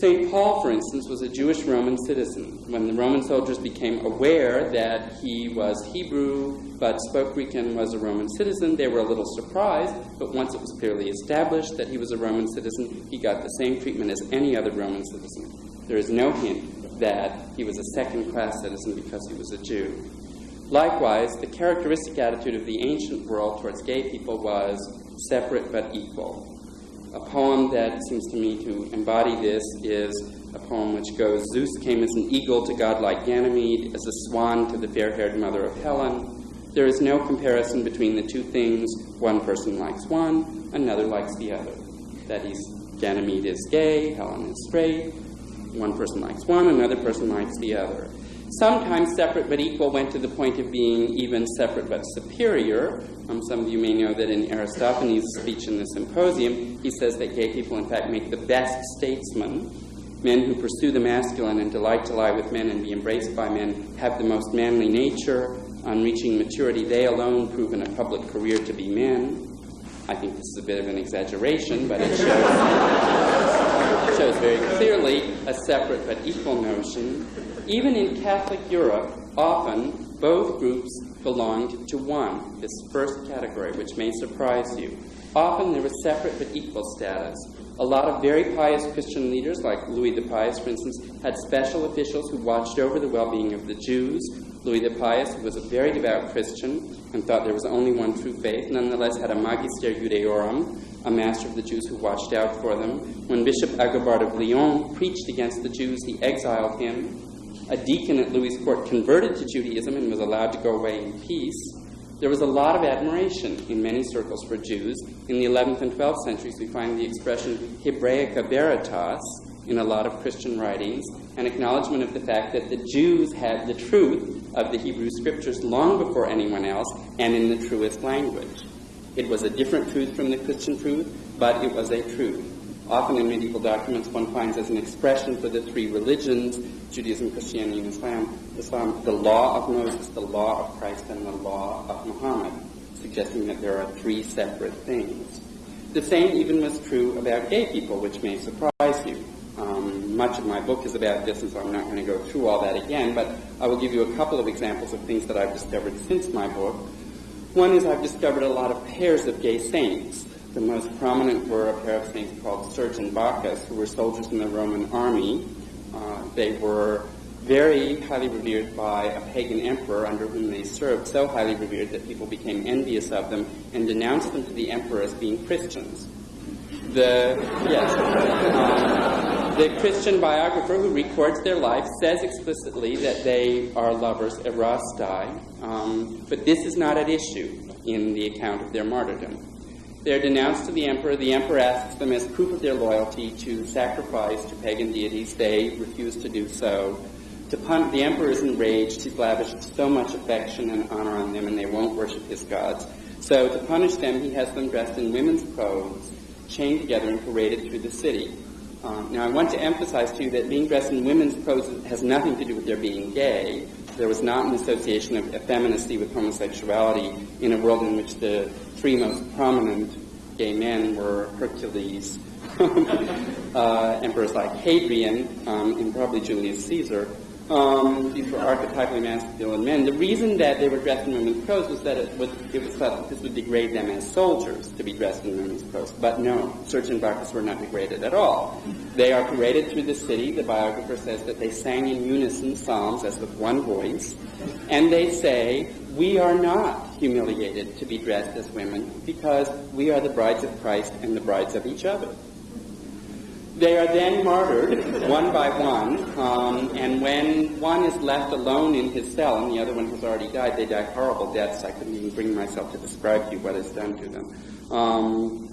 St. Paul, for instance, was a Jewish Roman citizen. When the Roman soldiers became aware that he was Hebrew but spoke Greek and was a Roman citizen, they were a little surprised, but once it was clearly established that he was a Roman citizen, he got the same treatment as any other Roman citizen. There is no hint that he was a second class citizen because he was a Jew. Likewise, the characteristic attitude of the ancient world towards gay people was separate but equal. A poem that seems to me to embody this is a poem which goes Zeus came as an eagle to godlike Ganymede, as a swan to the fair haired mother of Helen. There is no comparison between the two things. One person likes one, another likes the other. That is, Ganymede is gay, Helen is straight. One person likes one, another person likes the other. Sometimes separate but equal went to the point of being even separate but superior. Um, some of you may know that in Aristophanes' speech in the symposium, he says that gay people, in fact, make the best statesmen. Men who pursue the masculine and delight to lie with men and be embraced by men have the most manly nature. On reaching maturity, they alone prove in a public career to be men. I think this is a bit of an exaggeration, but it shows, *laughs* shows very clearly a separate but equal notion. Even in Catholic Europe, often both groups belonged to one, this first category, which may surprise you. Often there was separate but equal status. A lot of very pious Christian leaders, like Louis the Pious, for instance, had special officials who watched over the well being of the Jews. Louis the Pious, who was a very devout Christian and thought there was only one true faith, nonetheless had a Magister Judaeorum, a master of the Jews who watched out for them. When Bishop Agobard of Lyon preached against the Jews, he exiled him. A deacon at Louis' court converted to Judaism and was allowed to go away in peace. There was a lot of admiration in many circles for Jews. In the 11th and 12th centuries, we find the expression Hebraica Veritas in a lot of Christian writings, an acknowledgement of the fact that the Jews had the truth of the Hebrew scriptures long before anyone else and in the truest language. It was a different truth from the Christian truth, but it was a truth. Often in medieval documents, one finds as an expression for the three religions Judaism, Christianity, and Islam, Islam the law of Moses, the law of Christ, and the law of Muhammad, suggesting that there are three separate things. The same even was true about gay people, which may surprise you. Um, much of my book is about this, and so I'm not going to go through all that again, but I will give you a couple of examples of things that I've discovered since my book. One is I've discovered a lot of pairs of gay saints. The most prominent were a pair of saints called Serge and Bacchus, who were soldiers in the Roman army. Uh, they were very highly revered by a pagan emperor under whom they served, so highly revered that people became envious of them and denounced them to the emperor as being Christians. The yes, um, the Christian biographer who records their life says explicitly that they are lovers erastai, um, but this is not at issue in the account of their martyrdom. They're denounced to the emperor. The emperor asks them, as proof of their loyalty, to sacrifice to pagan deities. They refuse to do so. To pun- the emperor is enraged. He's lavished so much affection and honor on them, and they won't worship his gods. So, to punish them, he has them dressed in women's clothes, chained together, and paraded through the city. Um, now, I want to emphasize to you that being dressed in women's clothes has nothing to do with their being gay. There was not an association of effeminacy with homosexuality in a world in which the three most prominent gay men were Hercules, *laughs* uh, emperors like Hadrian, um, and probably Julius Caesar. Um, these were archetypally masculine men. The reason that they were dressed in women's clothes was that it was, it was thought that this would degrade them as soldiers to be dressed in women's clothes. But no, Serge and were not degraded at all. They are paraded through the city. The biographer says that they sang in unison psalms as with one voice. And they say, we are not humiliated to be dressed as women because we are the brides of Christ and the brides of each other. They are then martyred one by one, um, and when one is left alone in his cell and the other one has already died, they die horrible deaths. I couldn't even bring myself to describe to you what is done to them. Um,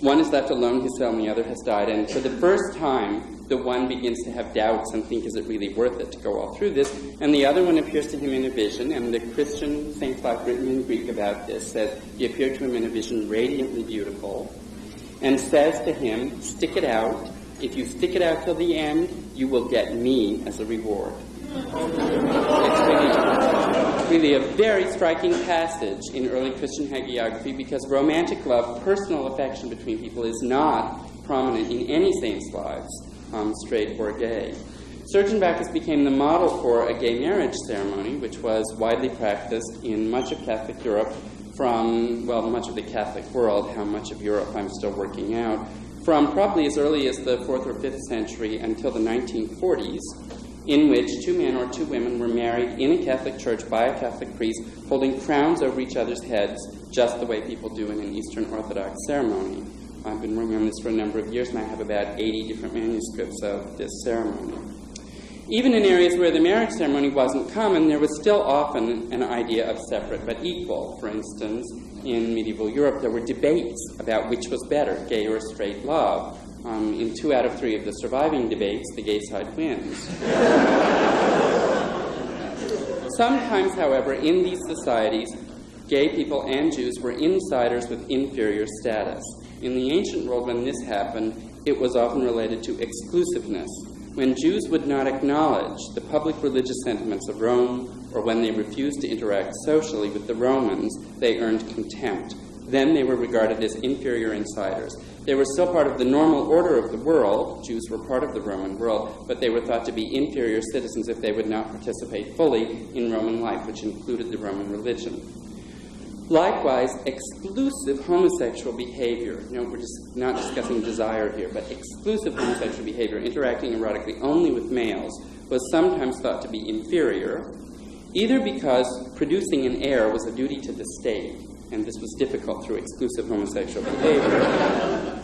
one is left alone in his cell and the other has died, and for the first time, the one begins to have doubts and think, is it really worth it to go all through this? And the other one appears to him in a vision, and the Christian St. Clark, written in Greek about this, says, he appeared to him in a vision radiantly beautiful, and says to him, stick it out, if you stick it out till the end, you will get me as a reward. It's really, really a very striking passage in early Christian hagiography because romantic love, personal affection between people, is not prominent in any saint's lives, um, straight or gay. Serge and Bacchus became the model for a gay marriage ceremony, which was widely practiced in much of Catholic Europe from, well, much of the Catholic world, how much of Europe I'm still working out, from probably as early as the 4th or 5th century until the 1940s, in which two men or two women were married in a Catholic church by a Catholic priest, holding crowns over each other's heads, just the way people do in an Eastern Orthodox ceremony. I've been working on this for a number of years, and I have about 80 different manuscripts of this ceremony. Even in areas where the marriage ceremony wasn't common, there was still often an idea of separate but equal. For instance, in medieval Europe, there were debates about which was better, gay or straight love. Um, in two out of three of the surviving debates, the gay side wins. Sometimes, however, in these societies, gay people and Jews were insiders with inferior status. In the ancient world, when this happened, it was often related to exclusiveness. When Jews would not acknowledge the public religious sentiments of Rome, or when they refused to interact socially with the Romans, they earned contempt. Then they were regarded as inferior insiders. They were still part of the normal order of the world. Jews were part of the Roman world, but they were thought to be inferior citizens if they would not participate fully in Roman life, which included the Roman religion. Likewise, exclusive homosexual behavior, you know, we're just not discussing desire here, but exclusive homosexual behavior, interacting erotically only with males, was sometimes thought to be inferior, either because producing an heir was a duty to the state, and this was difficult through exclusive homosexual behavior,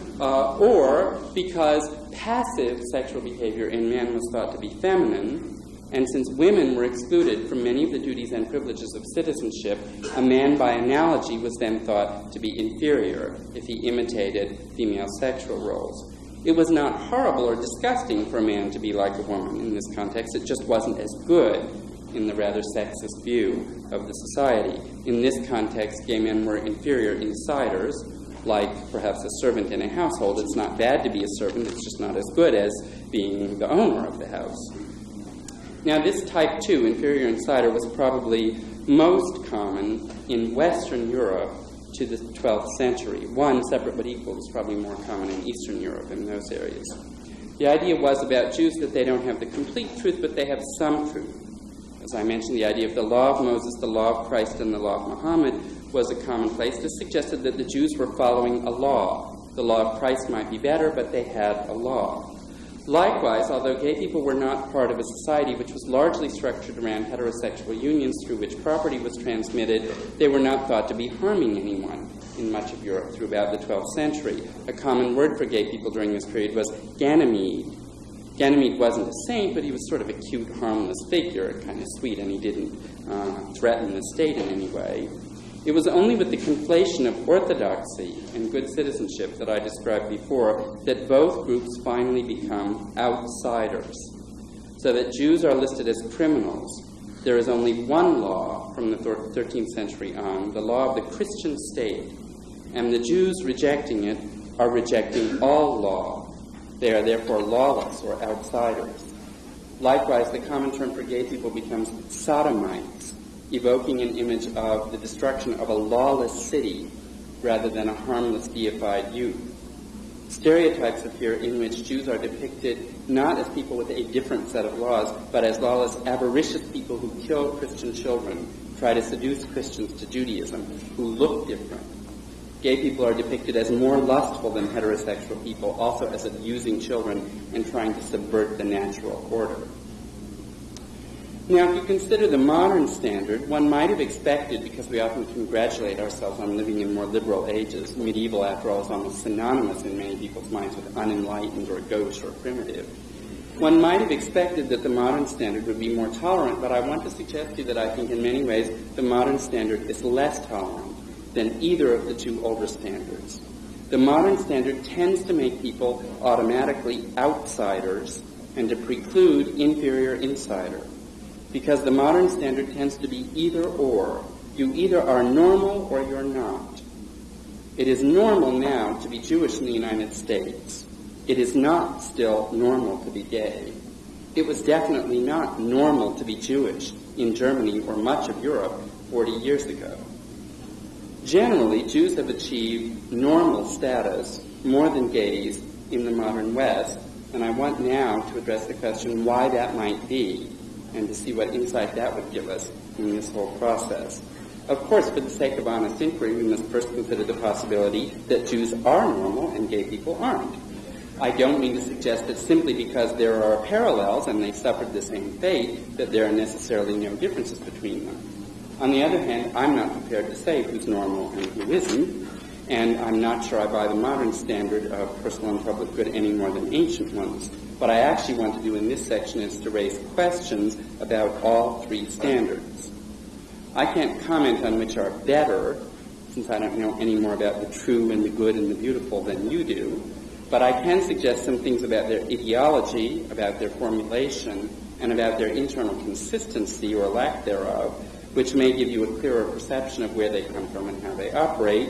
*laughs* uh, or because passive sexual behavior in men was thought to be feminine, and since women were excluded from many of the duties and privileges of citizenship, a man by analogy was then thought to be inferior if he imitated female sexual roles. It was not horrible or disgusting for a man to be like a woman in this context, it just wasn't as good in the rather sexist view of the society. In this context, gay men were inferior insiders, like perhaps a servant in a household. It's not bad to be a servant, it's just not as good as being the owner of the house. Now, this type 2, inferior insider, was probably most common in Western Europe to the 12th century. One, separate but equal, was probably more common in Eastern Europe in those areas. The idea was about Jews that they don't have the complete truth, but they have some truth. As I mentioned, the idea of the law of Moses, the law of Christ, and the law of Muhammad was a commonplace. This suggested that the Jews were following a law. The law of Christ might be better, but they had a law. Likewise, although gay people were not part of a society which was largely structured around heterosexual unions through which property was transmitted, they were not thought to be harming anyone in much of Europe through about the 12th century. A common word for gay people during this period was Ganymede. Ganymede wasn't a saint, but he was sort of a cute, harmless figure, kind of sweet, and he didn't uh, threaten the state in any way. It was only with the conflation of orthodoxy and good citizenship that I described before that both groups finally become outsiders. So that Jews are listed as criminals. There is only one law from the 13th century on, the law of the Christian state. And the Jews rejecting it are rejecting all law. They are therefore lawless or outsiders. Likewise, the common term for gay people becomes sodomites evoking an image of the destruction of a lawless city rather than a harmless deified youth. Stereotypes appear in which Jews are depicted not as people with a different set of laws, but as lawless, avaricious people who kill Christian children, try to seduce Christians to Judaism, who look different. Gay people are depicted as more lustful than heterosexual people, also as abusing children and trying to subvert the natural order. Now, if you consider the modern standard, one might have expected, because we often congratulate ourselves on living in more liberal ages, medieval, after all, is almost synonymous in many people's minds with unenlightened or gauche or primitive. One might have expected that the modern standard would be more tolerant, but I want to suggest to you that I think in many ways the modern standard is less tolerant than either of the two older standards. The modern standard tends to make people automatically outsiders and to preclude inferior insiders because the modern standard tends to be either or. You either are normal or you're not. It is normal now to be Jewish in the United States. It is not still normal to be gay. It was definitely not normal to be Jewish in Germany or much of Europe 40 years ago. Generally, Jews have achieved normal status more than gays in the modern West, and I want now to address the question why that might be and to see what insight that would give us in this whole process. Of course, for the sake of honest inquiry, we must first consider the possibility that Jews are normal and gay people aren't. I don't mean to suggest that simply because there are parallels and they suffered the same fate, that there are necessarily no differences between them. On the other hand, I'm not prepared to say who's normal and who isn't, and I'm not sure I buy the modern standard of personal and public good any more than ancient ones. What I actually want to do in this section is to raise questions about all three standards. I can't comment on which are better, since I don't know any more about the true and the good and the beautiful than you do, but I can suggest some things about their ideology, about their formulation, and about their internal consistency or lack thereof, which may give you a clearer perception of where they come from and how they operate,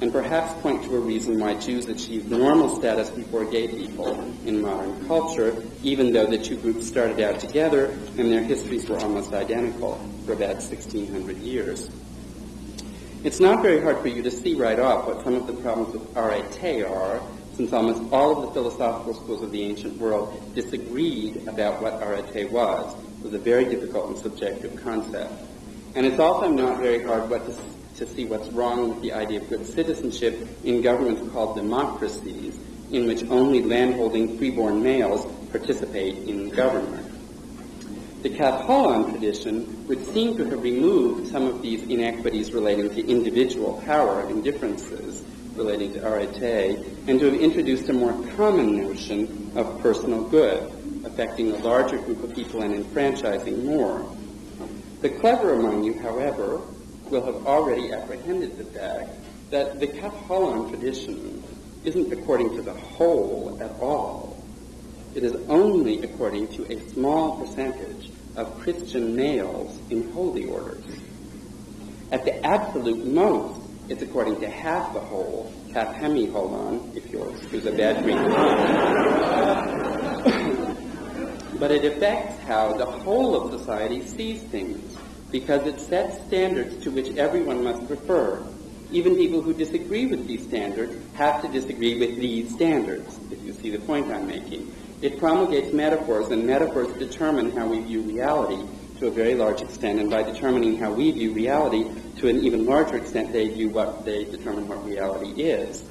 and perhaps point to a reason why Jews achieved normal status before gay people in modern culture, even though the two groups started out together and their histories were almost identical for about 1600 years. It's not very hard for you to see right off what some of the problems with arete are, since almost all of the philosophical schools of the ancient world disagreed about what arete was. It was a very difficult and subjective concept. And it's also not very hard what to to see what's wrong with the idea of good citizenship in governments called democracies, in which only landholding freeborn males participate in government. The Kav tradition would seem to have removed some of these inequities relating to individual power and differences relating to arete, and to have introduced a more common notion of personal good, affecting a larger group of people and enfranchising more. The clever among you, however, will have already apprehended the fact that the Kaf tradition isn't according to the whole at all. It is only according to a small percentage of Christian males in holy orders. At the absolute most, it's according to half the whole, half Hemi Holon, if you'll excuse a bad Greek *coughs* but it affects how the whole of society sees things because it sets standards to which everyone must refer. Even people who disagree with these standards have to disagree with these standards, if you see the point I'm making. It promulgates metaphors, and metaphors determine how we view reality to a very large extent, and by determining how we view reality to an even larger extent, they view what they determine what reality is.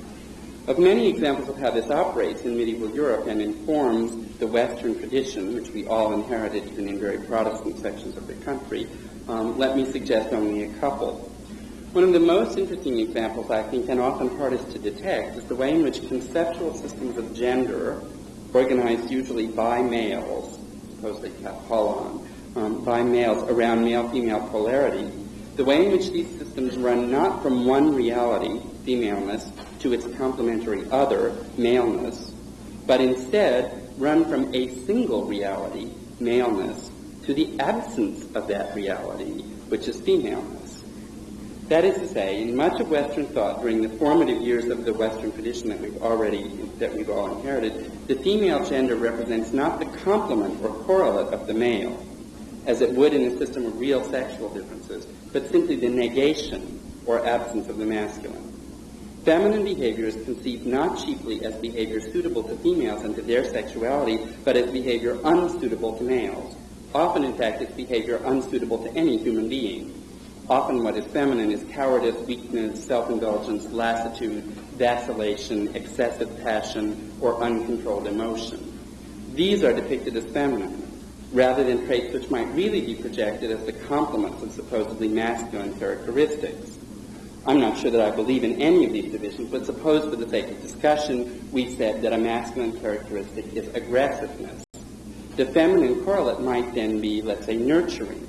Of many examples of how this operates in medieval Europe and informs the Western tradition, which we all inherited even in very Protestant sections of the country, um, let me suggest only a couple. One of the most interesting examples, I think, and often hardest to detect, is the way in which conceptual systems of gender, organized usually by males, supposedly Kapalan, um, by males around male-female polarity, the way in which these systems run not from one reality, femaleness, to its complementary other, maleness, but instead run from a single reality, maleness, to the absence of that reality, which is femaleness. That is to say, in much of Western thought during the formative years of the Western tradition that we've already, that we've all inherited, the female gender represents not the complement or correlate of the male, as it would in a system of real sexual differences, but simply the negation or absence of the masculine. Feminine behavior is conceived not chiefly as behavior suitable to females and to their sexuality, but as behavior unsuitable to males. Often, in fact, it's behavior unsuitable to any human being. Often what is feminine is cowardice, weakness, self-indulgence, lassitude, vacillation, excessive passion, or uncontrolled emotion. These are depicted as feminine, rather than traits which might really be projected as the complements of supposedly masculine characteristics. I'm not sure that I believe in any of these divisions, but suppose for the sake of discussion, we said that a masculine characteristic is aggressiveness. The feminine correlate might then be, let's say, nurturing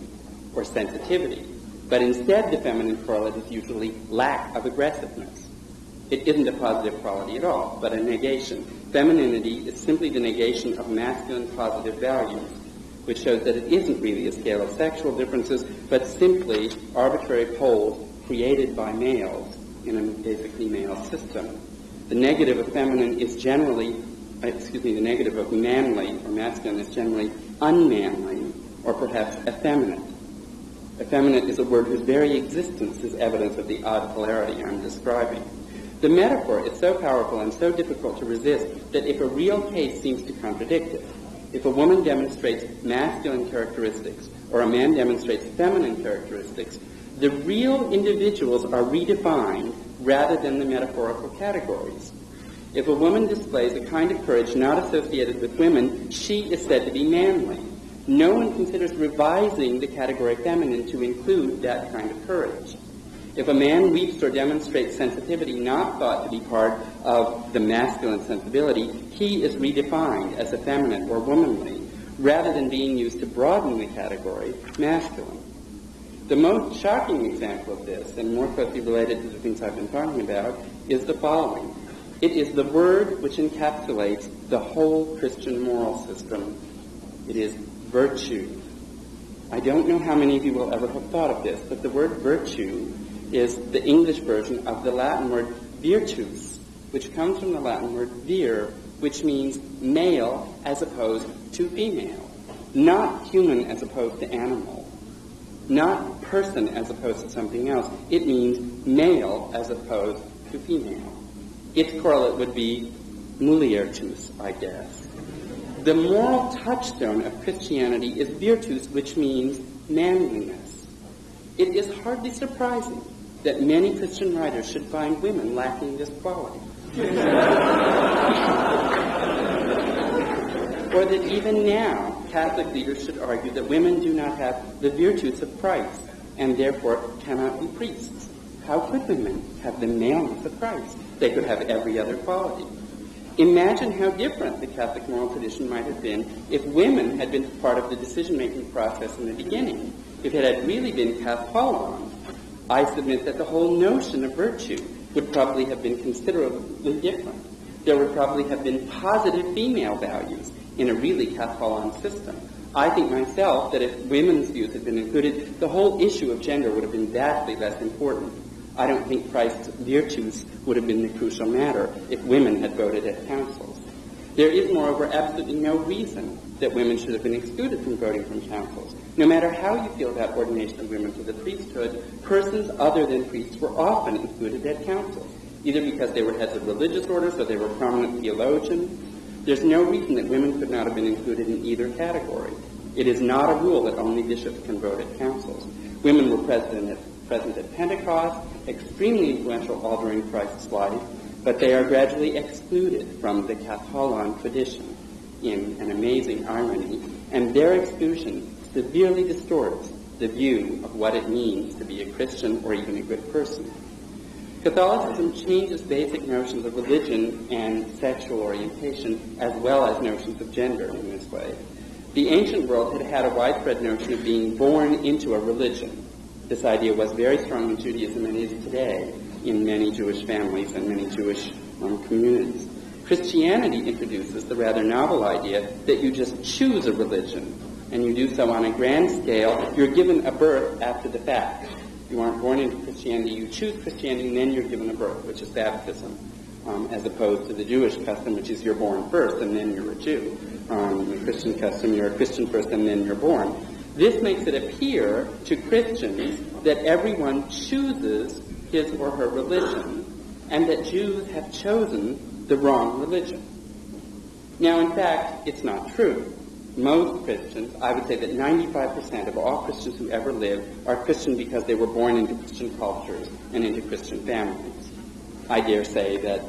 or sensitivity. But instead, the feminine correlate is usually lack of aggressiveness. It isn't a positive quality at all, but a negation. Femininity is simply the negation of masculine positive values, which shows that it isn't really a scale of sexual differences, but simply arbitrary poles created by males in a basically male system. The negative of feminine is generally Uh, excuse me, the negative of manly or masculine is generally unmanly or perhaps effeminate. Effeminate is a word whose very existence is evidence of the odd polarity I'm describing. The metaphor is so powerful and so difficult to resist that if a real case seems to contradict it, if a woman demonstrates masculine characteristics or a man demonstrates feminine characteristics, the real individuals are redefined rather than the metaphorical categories. If a woman displays a kind of courage not associated with women, she is said to be manly. No one considers revising the category feminine to include that kind of courage. If a man weeps or demonstrates sensitivity not thought to be part of the masculine sensibility, he is redefined as effeminate or womanly, rather than being used to broaden the category masculine. The most shocking example of this, and more closely related to the things I've been talking about, is the following. It is the word which encapsulates the whole Christian moral system. It is virtue. I don't know how many of you will ever have thought of this, but the word virtue is the English version of the Latin word virtus, which comes from the Latin word vir, which means male as opposed to female, not human as opposed to animal, not person as opposed to something else. It means male as opposed to female. Its correlate would be muliertus, I guess. The moral touchstone of Christianity is virtus, which means manliness. It is hardly surprising that many Christian writers should find women lacking this quality. *laughs* or that even now, Catholic leaders should argue that women do not have the virtues of Christ and therefore cannot be priests. How could women have the maleness of Christ? They could have every other quality. Imagine how different the Catholic moral tradition might have been if women had been part of the decision-making process in the beginning. If it had really been katholon, I submit that the whole notion of virtue would probably have been considerably different. There would probably have been positive female values in a really katholon system. I think myself that if women's views had been included, the whole issue of gender would have been vastly less important. I don't think Christ's virtues would have been the crucial matter if women had voted at councils. There is, moreover, absolutely no reason that women should have been excluded from voting from councils. No matter how you feel about ordination of women to the priesthood, persons other than priests were often included at councils, either because they were heads of religious orders or they were prominent theologians. There's no reason that women could not have been included in either category. It is not a rule that only bishops can vote at councils. Women were present at present at Pentecost, extremely influential during Christ's life, but they are gradually excluded from the Katholon tradition in an amazing irony, and their exclusion severely distorts the view of what it means to be a Christian or even a good person. Catholicism changes basic notions of religion and sexual orientation as well as notions of gender in this way. The ancient world had had a widespread notion of being born into a religion, this idea was very strong in Judaism and is today in many Jewish families and many Jewish um, communities. Christianity introduces the rather novel idea that you just choose a religion, and you do so on a grand scale. You're given a birth after the fact. You aren't born into Christianity. You choose Christianity, and then you're given a birth, which is baptism, um, as opposed to the Jewish custom, which is you're born first, and then you're a Jew. Um, the Christian custom, you're a Christian first, and then you're born. This makes it appear to Christians that everyone chooses his or her religion and that Jews have chosen the wrong religion. Now, in fact, it's not true. Most Christians, I would say that 95% of all Christians who ever lived are Christian because they were born into Christian cultures and into Christian families. I dare say that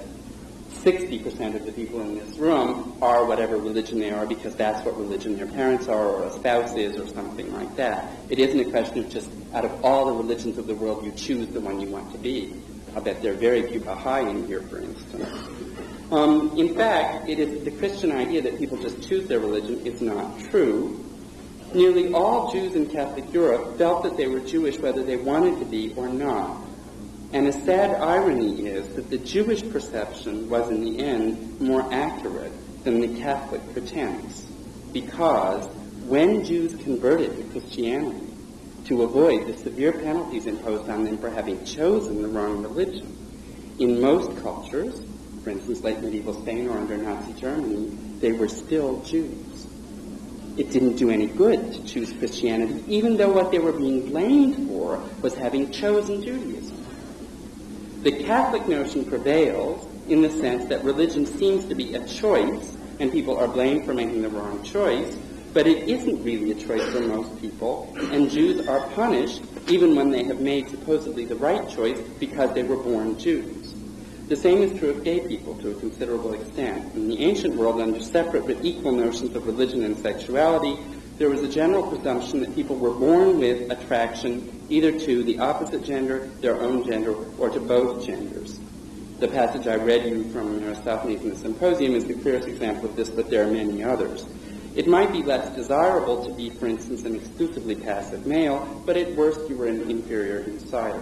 60% of the people in this room are whatever religion they are because that's what religion their parents are or a spouse is or something like that. It isn't a question of just out of all the religions of the world you choose the one you want to be. I bet there are very few Baha'i in here, for instance. Um, in fact, it is the Christian idea that people just choose their religion is not true. Nearly all Jews in Catholic Europe felt that they were Jewish whether they wanted to be or not. And a sad irony is that the Jewish perception was in the end more accurate than the Catholic pretense. Because when Jews converted to Christianity, to avoid the severe penalties imposed on them for having chosen the wrong religion, in most cultures, for instance, late medieval Spain or under Nazi Germany, they were still Jews. It didn't do any good to choose Christianity, even though what they were being blamed for was having chosen Judaism. The Catholic notion prevails in the sense that religion seems to be a choice, and people are blamed for making the wrong choice, but it isn't really a choice for most people, and Jews are punished even when they have made supposedly the right choice because they were born Jews. The same is true of gay people to a considerable extent. In the ancient world, under separate but equal notions of religion and sexuality, there was a general presumption that people were born with attraction either to the opposite gender, their own gender, or to both genders. The passage I read you from Aristophanes in the Symposium is the clearest example of this, but there are many others. It might be less desirable to be, for instance, an exclusively passive male, but at worst you were an inferior insider.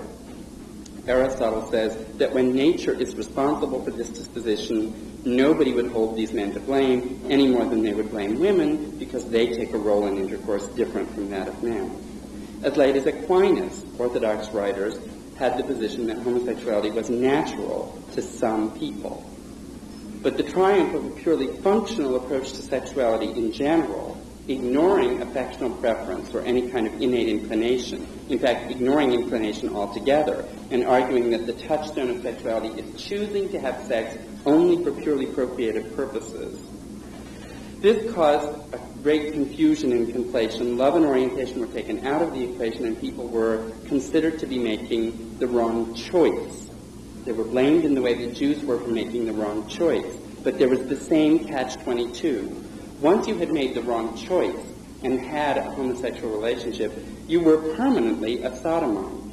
Aristotle says that when nature is responsible for this disposition, Nobody would hold these men to blame any more than they would blame women because they take a role in intercourse different from that of men. As late as Aquinas, Orthodox writers had the position that homosexuality was natural to some people. But the triumph of a purely functional approach to sexuality in general, ignoring affectional preference or any kind of innate inclination, in fact, ignoring inclination altogether, and arguing that the touchstone of sexuality is choosing to have sex only for purely procreative purposes. This caused a great confusion and conflation. Love and orientation were taken out of the equation and people were considered to be making the wrong choice. They were blamed in the way that Jews were for making the wrong choice. But there was the same catch-22. Once you had made the wrong choice and had a homosexual relationship, you were permanently a sodomite.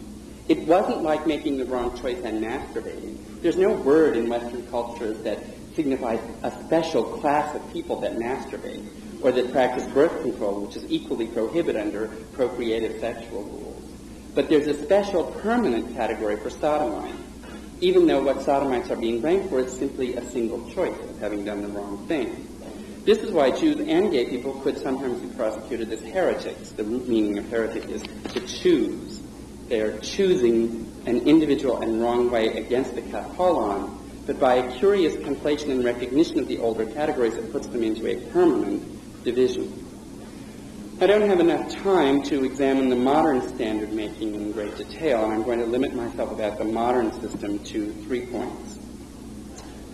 It wasn't like making the wrong choice and masturbating. There's no word in Western cultures that signifies a special class of people that masturbate or that practice birth control, which is equally prohibited under procreative sexual rules. But there's a special permanent category for sodomites, even though what sodomites are being blamed for is simply a single choice of having done the wrong thing. This is why Jews and gay people could sometimes be prosecuted as heretics. The root meaning of heretic is to choose. They are choosing an individual and wrong way against the katholon, but by a curious conflation and recognition of the older categories, it puts them into a permanent division. I don't have enough time to examine the modern standard making in great detail, and I'm going to limit myself about the modern system to three points.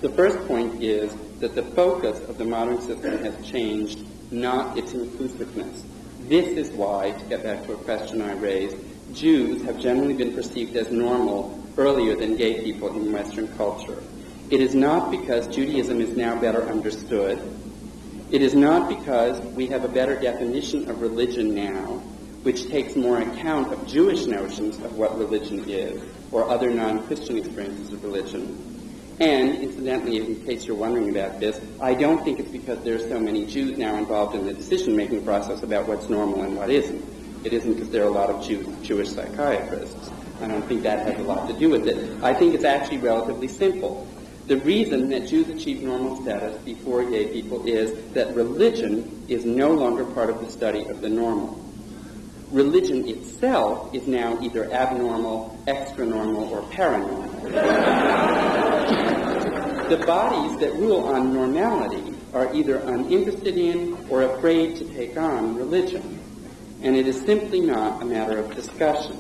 The first point is that the focus of the modern system has changed, not its inclusiveness. This is why, to get back to a question I raised, Jews have generally been perceived as normal earlier than gay people in Western culture. It is not because Judaism is now better understood it is not because we have a better definition of religion now, which takes more account of Jewish notions of what religion is, or other non-Christian experiences of religion. And, incidentally, in case you're wondering about this, I don't think it's because there are so many Jews now involved in the decision-making process about what's normal and what isn't. It isn't because there are a lot of Jew, Jewish psychiatrists. I don't think that has a lot to do with it. I think it's actually relatively simple. The reason that Jews achieve normal status before gay people is that religion is no longer part of the study of the normal. Religion itself is now either abnormal, extra-normal, or paranormal. the bodies that rule on normality are either uninterested in or afraid to take on religion. And it is simply not a matter of discussion.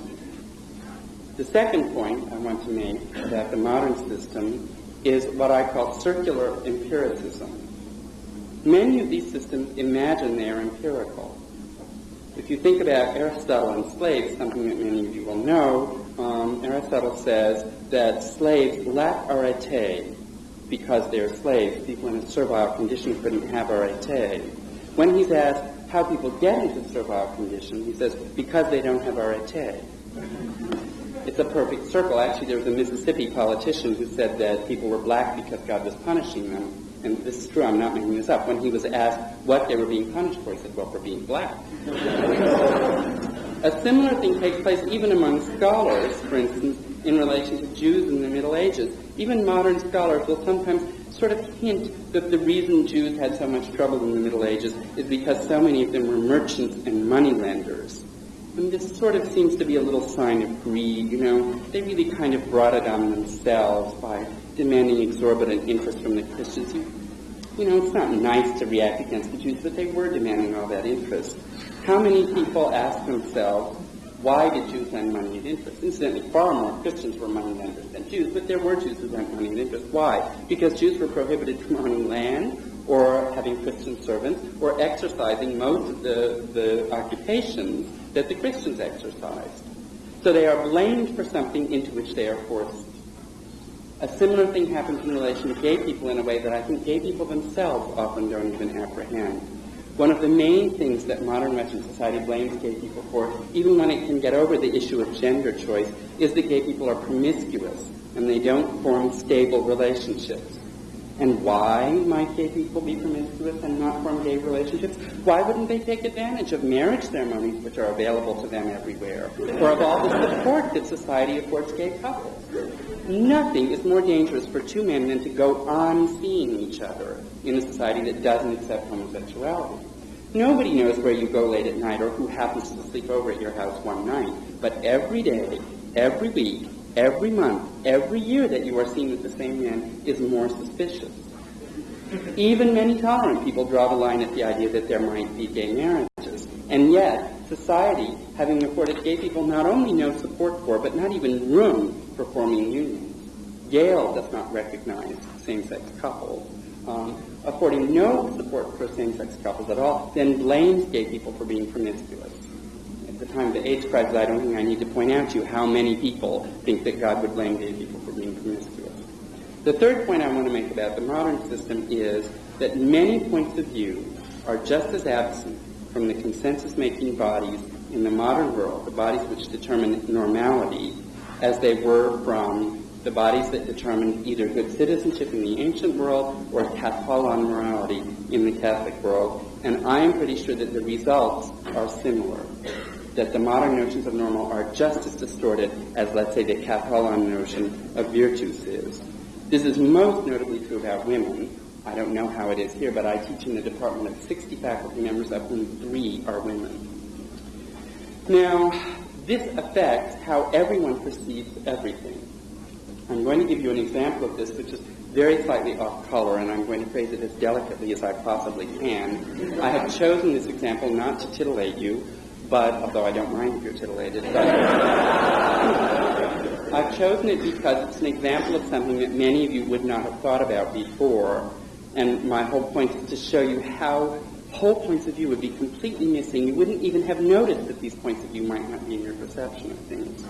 The second point I want to make about the modern system is what I call circular empiricism. Many of these systems imagine they are empirical. If you think about Aristotle and slaves, something that many of you will know, um, Aristotle says that slaves lack arete because they're slaves. People in a servile condition couldn't have arete. When he's asked how people get into servile condition, he says because they don't have arete it's a perfect circle. Actually, there was a Mississippi politician who said that people were black because God was punishing them. And this is true, I'm not making this up. When he was asked what they were being punished for, he said, well, for being black. a similar thing takes place even among scholars, for instance, in relation to Jews in the Middle Ages. Even modern scholars will sometimes sort of hint that the reason Jews had so much trouble in the Middle Ages is because so many of them were merchants and moneylenders. And this sort of seems to be a little sign of greed, you know. They really kind of brought it on themselves by demanding exorbitant interest from the Christians. You, you know, it's not nice to react against the Jews, but they were demanding all that interest. How many people ask themselves, why did Jews lend money at interest? Incidentally, far more Christians were money lenders than Jews, but there were Jews who lent money at interest. Why? Because Jews were prohibited from owning land, or having Christian servants, or exercising most of the, the occupations that the Christians exercised. So they are blamed for something into which they are forced. A similar thing happens in relation to gay people in a way that I think gay people themselves often don't even apprehend. One of the main things that modern Western society blames gay people for, even when it can get over the issue of gender choice, is that gay people are promiscuous and they don't form stable relationships. And why might gay people be promiscuous and not form gay relationships? Why wouldn't they take advantage of marriage ceremonies which are available to them everywhere? Or of all the support that society affords gay couples? Nothing is more dangerous for two men than to go on seeing each other in a society that doesn't accept homosexuality. Nobody knows where you go late at night or who happens to sleep over at your house one night. But every day, every week, every month, every year that you are seen with the same man is more suspicious. Even many tolerant people draw the line at the idea that there might be gay marriages. And yet, society, having afforded gay people not only no support for, but not even room for forming unions. Yale does not recognize same-sex couples, um, affording no support for same-sex couples at all, then blames gay people for being promiscuous. At the time of the AIDS crisis, I don't think I need to point out to you how many people think that God would blame gay people for being promiscuous. The third point I want to make about the modern system is that many points of view are just as absent from the consensus-making bodies in the modern world, the bodies which determine normality, as they were from the bodies that determined either good citizenship in the ancient world or katholon morality in the Catholic world. And I am pretty sure that the results are similar, that the modern notions of normal are just as distorted as, let's say, the katholon notion of virtus is. This is most notably true about women. I don't know how it is here, but I teach in a department of 60 faculty members, of whom three are women. Now, this affects how everyone perceives everything. I'm going to give you an example of this, which is very slightly off color, and I'm going to phrase it as delicately as I possibly can. I have chosen this example not to titillate you, but although I don't mind if you're titillated, but *laughs* I've chosen it because it's an example of something that many of you would not have thought about before. And my whole point is to show you how whole points of view would be completely missing. You wouldn't even have noticed that these points of view might not be in your perception of things.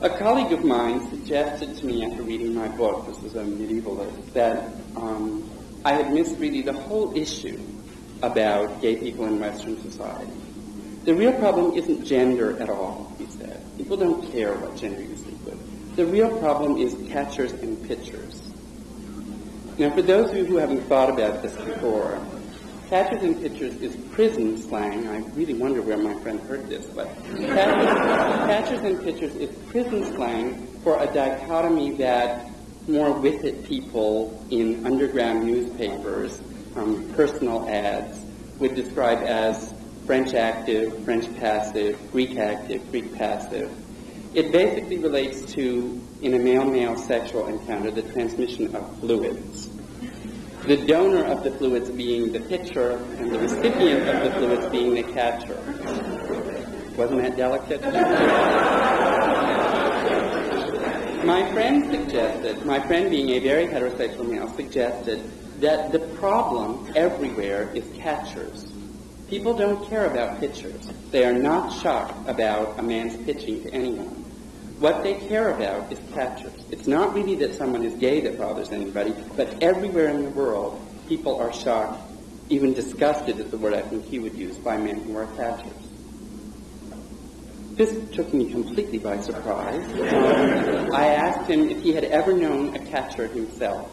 A colleague of mine suggested to me after reading my book, this was a medievalist, that um, I had missed really the whole issue about gay people in Western society. The real problem isn't gender at all, he said. People don't care what gender you sleep with. The real problem is catchers and pitchers. Now, for those of you who haven't thought about this before, catchers and pitchers is prison slang. I really wonder where my friend heard this, but catchers, catchers and pitchers is prison slang for a dichotomy that more with it people in underground newspapers, um, personal ads, would describe as French active, French passive, Greek active, Greek passive. It basically relates to, in a male-male sexual encounter, the transmission of fluids. The donor of the fluids being the pitcher and the recipient of the fluids being the catcher. Wasn't that delicate? my friend suggested, my friend being a very heterosexual male, suggested that the problem everywhere is catchers. People don't care about pitchers. They are not shocked about a man's pitching to anyone. What they care about is catchers. It's not really that someone is gay that bothers anybody, but everywhere in the world, people are shocked, even disgusted is the word I think he would use, by men who are catchers. This took me completely by surprise. Um, I asked him if he had ever known a catcher himself.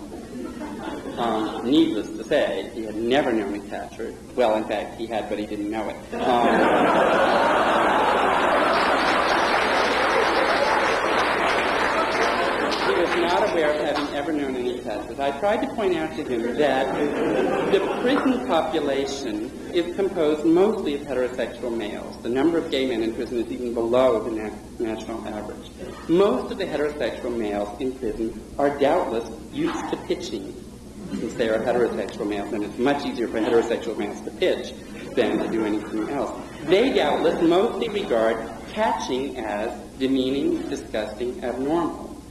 Um, needless to say, he had never known a catcher. Well, in fact, he had, but he didn't know it. Um, he was not aware of having ever known any catchers. I tried to point out to him that the prison population is composed mostly of heterosexual males. The number of gay men in prison is even below the na- national average. Most of the heterosexual males in prison are doubtless used to pitching since they are heterosexual males, and it's much easier for heterosexual males to pitch than to do anything else. They doubtless mostly regard catching as demeaning, disgusting, abnormal.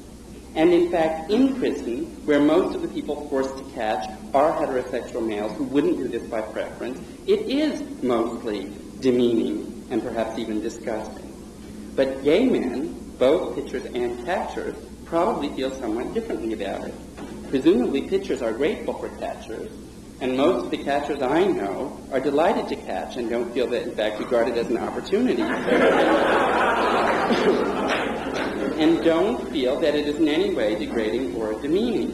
And in fact, in prison, where most of the people forced to catch are heterosexual males who wouldn't do this by preference, it is mostly demeaning and perhaps even disgusting. But gay men, both pitchers and catchers, probably feel somewhat differently about it. Presumably, pitchers are grateful for catchers, and most of the catchers I know are delighted to catch and don't feel that, in fact, regard it as an opportunity. *laughs* and don't feel that it is in any way degrading or demeaning.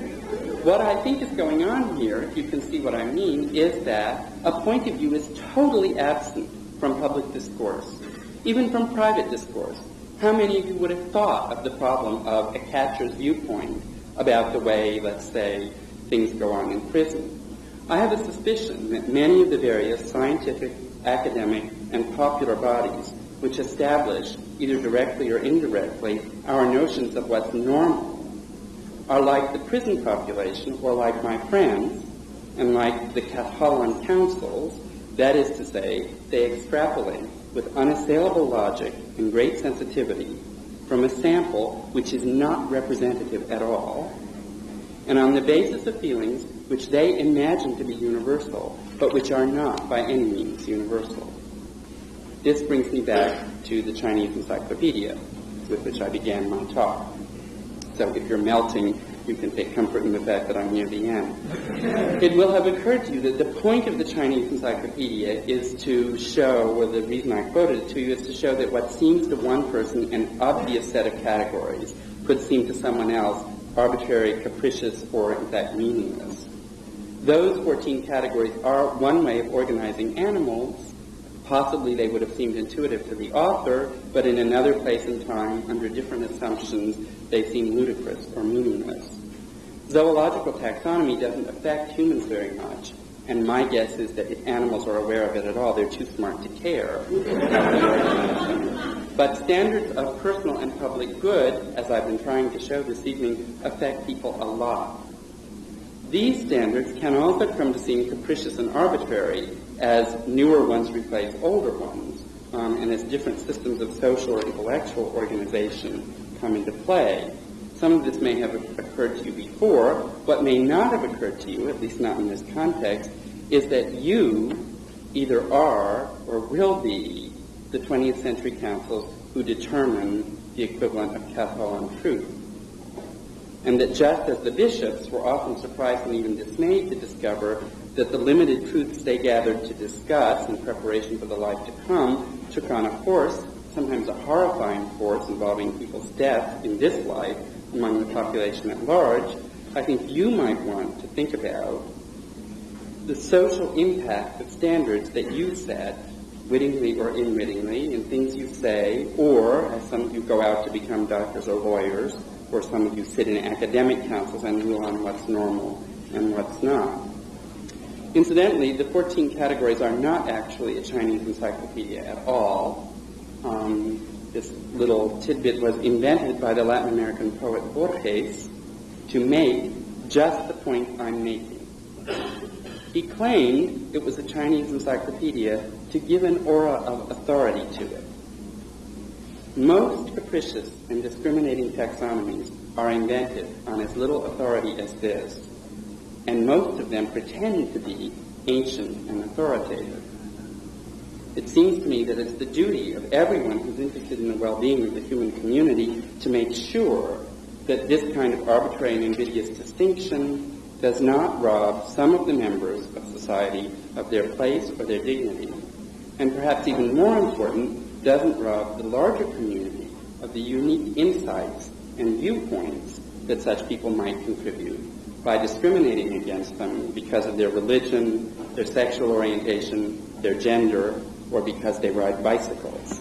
What I think is going on here, if you can see what I mean, is that a point of view is totally absent from public discourse, even from private discourse. How many of you would have thought of the problem of a catcher's viewpoint about the way, let's say, things go on in prison? I have a suspicion that many of the various scientific, academic, and popular bodies which establish, either directly or indirectly, our notions of what's normal are like the prison population or like my friends and like the katholon councils, that is to say, they extrapolate with unassailable logic and great sensitivity from a sample which is not representative at all, and on the basis of feelings which they imagine to be universal, but which are not by any means universal. This brings me back to the Chinese Encyclopedia, with which I began my talk. So if you're melting, you can take comfort in the fact that I'm near the end. it will have occurred to you that the point of the Chinese Encyclopedia is to show, or the reason I quoted it to you is to show that what seems to one person an obvious set of categories could seem to someone else arbitrary, capricious, or in fact meaningless. Those 14 categories are one way of organizing animals Possibly they would have seemed intuitive to the author, but in another place and time, under different assumptions, they seem ludicrous or meaningless. Zoological taxonomy doesn't affect humans very much, and my guess is that if animals are aware of it at all, they're too smart to care. *laughs* but standards of personal and public good, as I've been trying to show this evening, affect people a lot. These standards can also come to seem capricious and arbitrary as newer ones replace older ones, um, and as different systems of social or intellectual organization come into play. Some of this may have occurred to you before. What may not have occurred to you, at least not in this context, is that you either are or will be the 20th century councils who determine the equivalent of katholon truth. And that just as the bishops were often surprised and even dismayed to discover that the limited truths they gathered to discuss in preparation for the life to come took on a force, sometimes a horrifying force involving people's death in this life among the population at large, I think you might want to think about the social impact of standards that you set, wittingly or unwittingly, in things you say, or as some of you go out to become doctors or lawyers, or some of you sit in academic councils and rule on what's normal and what's not. Incidentally, the 14 categories are not actually a Chinese encyclopedia at all. Um, this little tidbit was invented by the Latin American poet Borges to make just the point I'm making. He claimed it was a Chinese encyclopedia to give an aura of authority to it. Most capricious and discriminating taxonomies are invented on as little authority as this and most of them pretend to be ancient and authoritative. It seems to me that it's the duty of everyone who's interested in the well-being of the human community to make sure that this kind of arbitrary and invidious distinction does not rob some of the members of society of their place or their dignity, and perhaps even more important, doesn't rob the larger community of the unique insights and viewpoints that such people might contribute by discriminating against them because of their religion, their sexual orientation, their gender, or because they ride bicycles.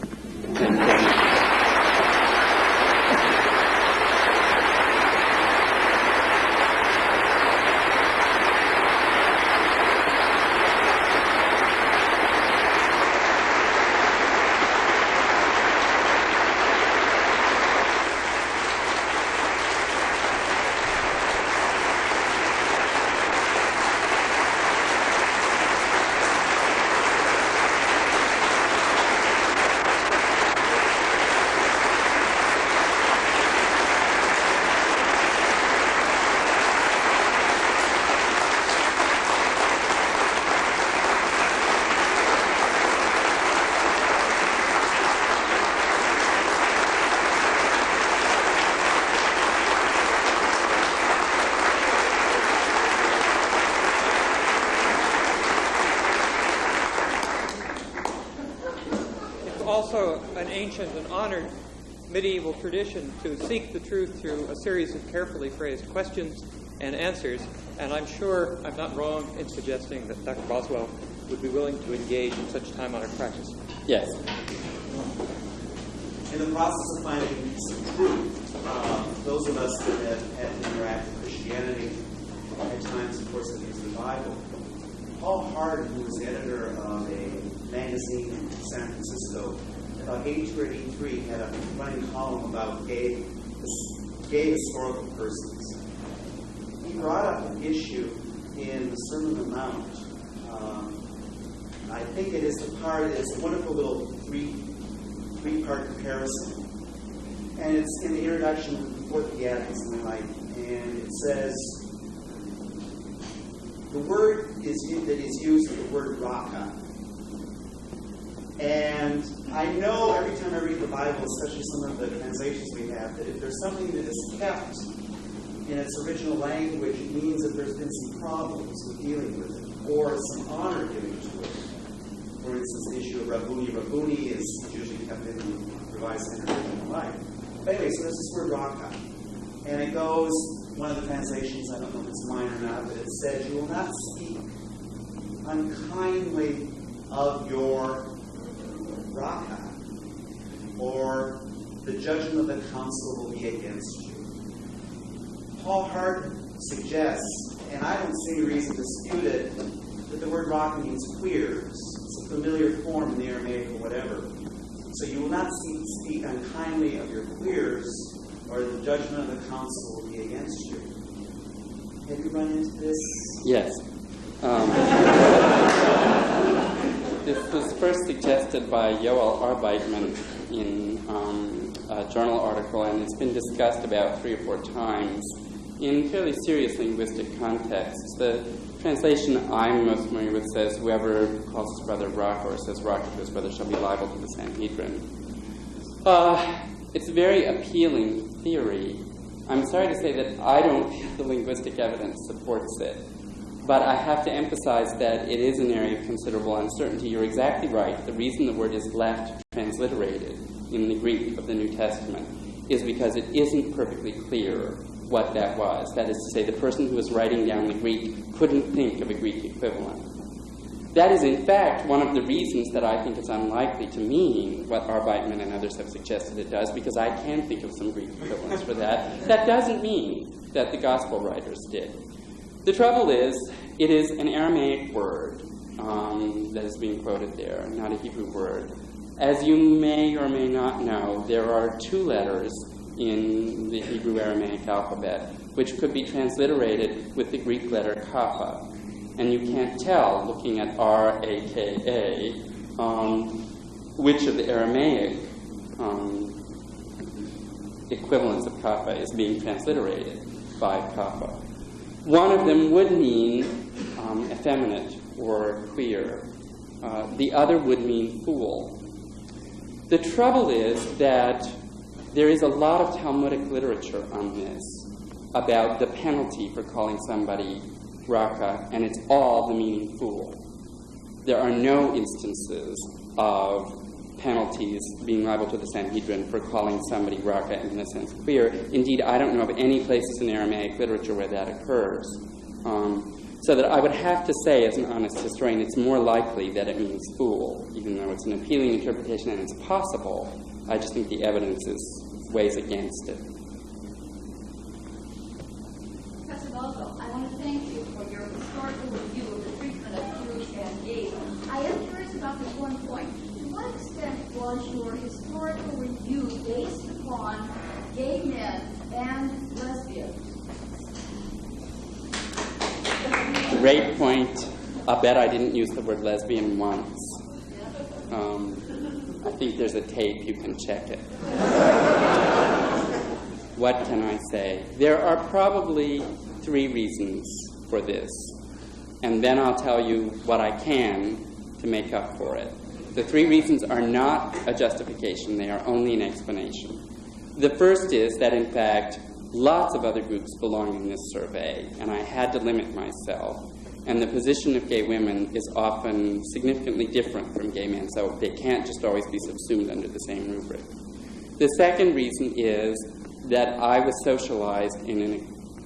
Ancient and honored medieval tradition to seek the truth through a series of carefully phrased questions and answers. And I'm sure I'm not wrong in suggesting that Dr. Boswell would be willing to engage in such time honored practice. Yes. in the process of finding some truth, uh, those of us that have had to interact with Christianity, at times, of course, have used the Bible. Paul Hart, who was editor of a magazine in San Francisco, about 82 or 83, had a running column about gay, gay historical persons. He brought up an issue in the Sermon on the Mount. Um, I think it is the part, it's a wonderful little three, three-part comparison. And it's in the introduction before the beatitudes, something like, and it says, the word is that is used the word raka. And I know every time I read the Bible, especially some of the translations we have, that if there's something that is kept in its original language, it means that there's been some problems with dealing with it, or some honor given to it. For instance, the issue of Rabboni. Rabboni is usually kept in the Revised Standard Version Life. But anyway, so there's this word raka. And it goes, one of the translations, I don't know if it's mine or not, but it says, You will not speak unkindly of your raka, or the judgment of the council will be against you. Paul Hart suggests, and I don't see any reason to dispute it, that the word raka means queers. It's a familiar form in the Aramaic or whatever. So you will not speak, speak unkindly of your queers, or the judgment of the council will be against you. Have you run into this? Yes. Um, *laughs* this was first suggested by Yoel Arbeitman in um, a journal article, and it's been discussed about three or four times in fairly serious linguistic contexts. The translation I'm most familiar with says, Whoever calls his brother raka or says raka to his brother shall be liable to the Sanhedrin. Uh, it's a very appealing theory. I'm sorry to say that I don't *laughs* think the linguistic evidence supports it. But I have to emphasize that it is an area of considerable uncertainty. You're exactly right. The reason the word is left transliterated in the Greek of the New Testament is because it isn't perfectly clear what that was. That is to say, the person who was writing down the Greek couldn't think of a Greek equivalent. That is, in fact, one of the reasons that I think it's unlikely to mean what Arbeitman and others have suggested it does, because I can think of some Greek equivalents for that. That doesn't mean that the Gospel writers did. The trouble is, it is an Aramaic word um, that is being quoted there, not a Hebrew word. As you may or may not know, there are two letters in the Hebrew Aramaic alphabet, which could be transliterated with the Greek letter kappa. And you can't tell, looking at R A K A, um, which of the Aramaic um, equivalents of kappa is being transliterated by kappa. One of them would mean um, effeminate or queer. Uh, the other would mean fool. The trouble is that there is a lot of Talmudic literature on this about the penalty for calling somebody raka, and it's all the meaning fool. There are no instances of penalties being liable to the Sanhedrin for calling somebody raka in a sense queer. Indeed, I don't know of any places in Aramaic literature where that occurs. Um, so that I would have to say, as an honest historian, it's more likely that it means fool, even though it's an appealing interpretation and it's possible. I just think the evidence is weighs against it. Professor Boswell, I want to thank you for your historical review of the treatment of Jews and gays. I am curious about this one point. To what extent was your historical review based upon gay men and lesbians? Great point. I bet I didn't use the word lesbian once. Um, I think there's a tape, you can check it. what can I say? There are probably three reasons for this, and then I'll tell you what I can to make up for it. The three reasons are not a justification, they are only an explanation. The first is that, in fact, lots of other groups belong in this survey, and I had to limit myself. And the position of gay women is often significantly different from gay men, so they can't just always be subsumed under the same rubric. The second reason is that I was socialized in an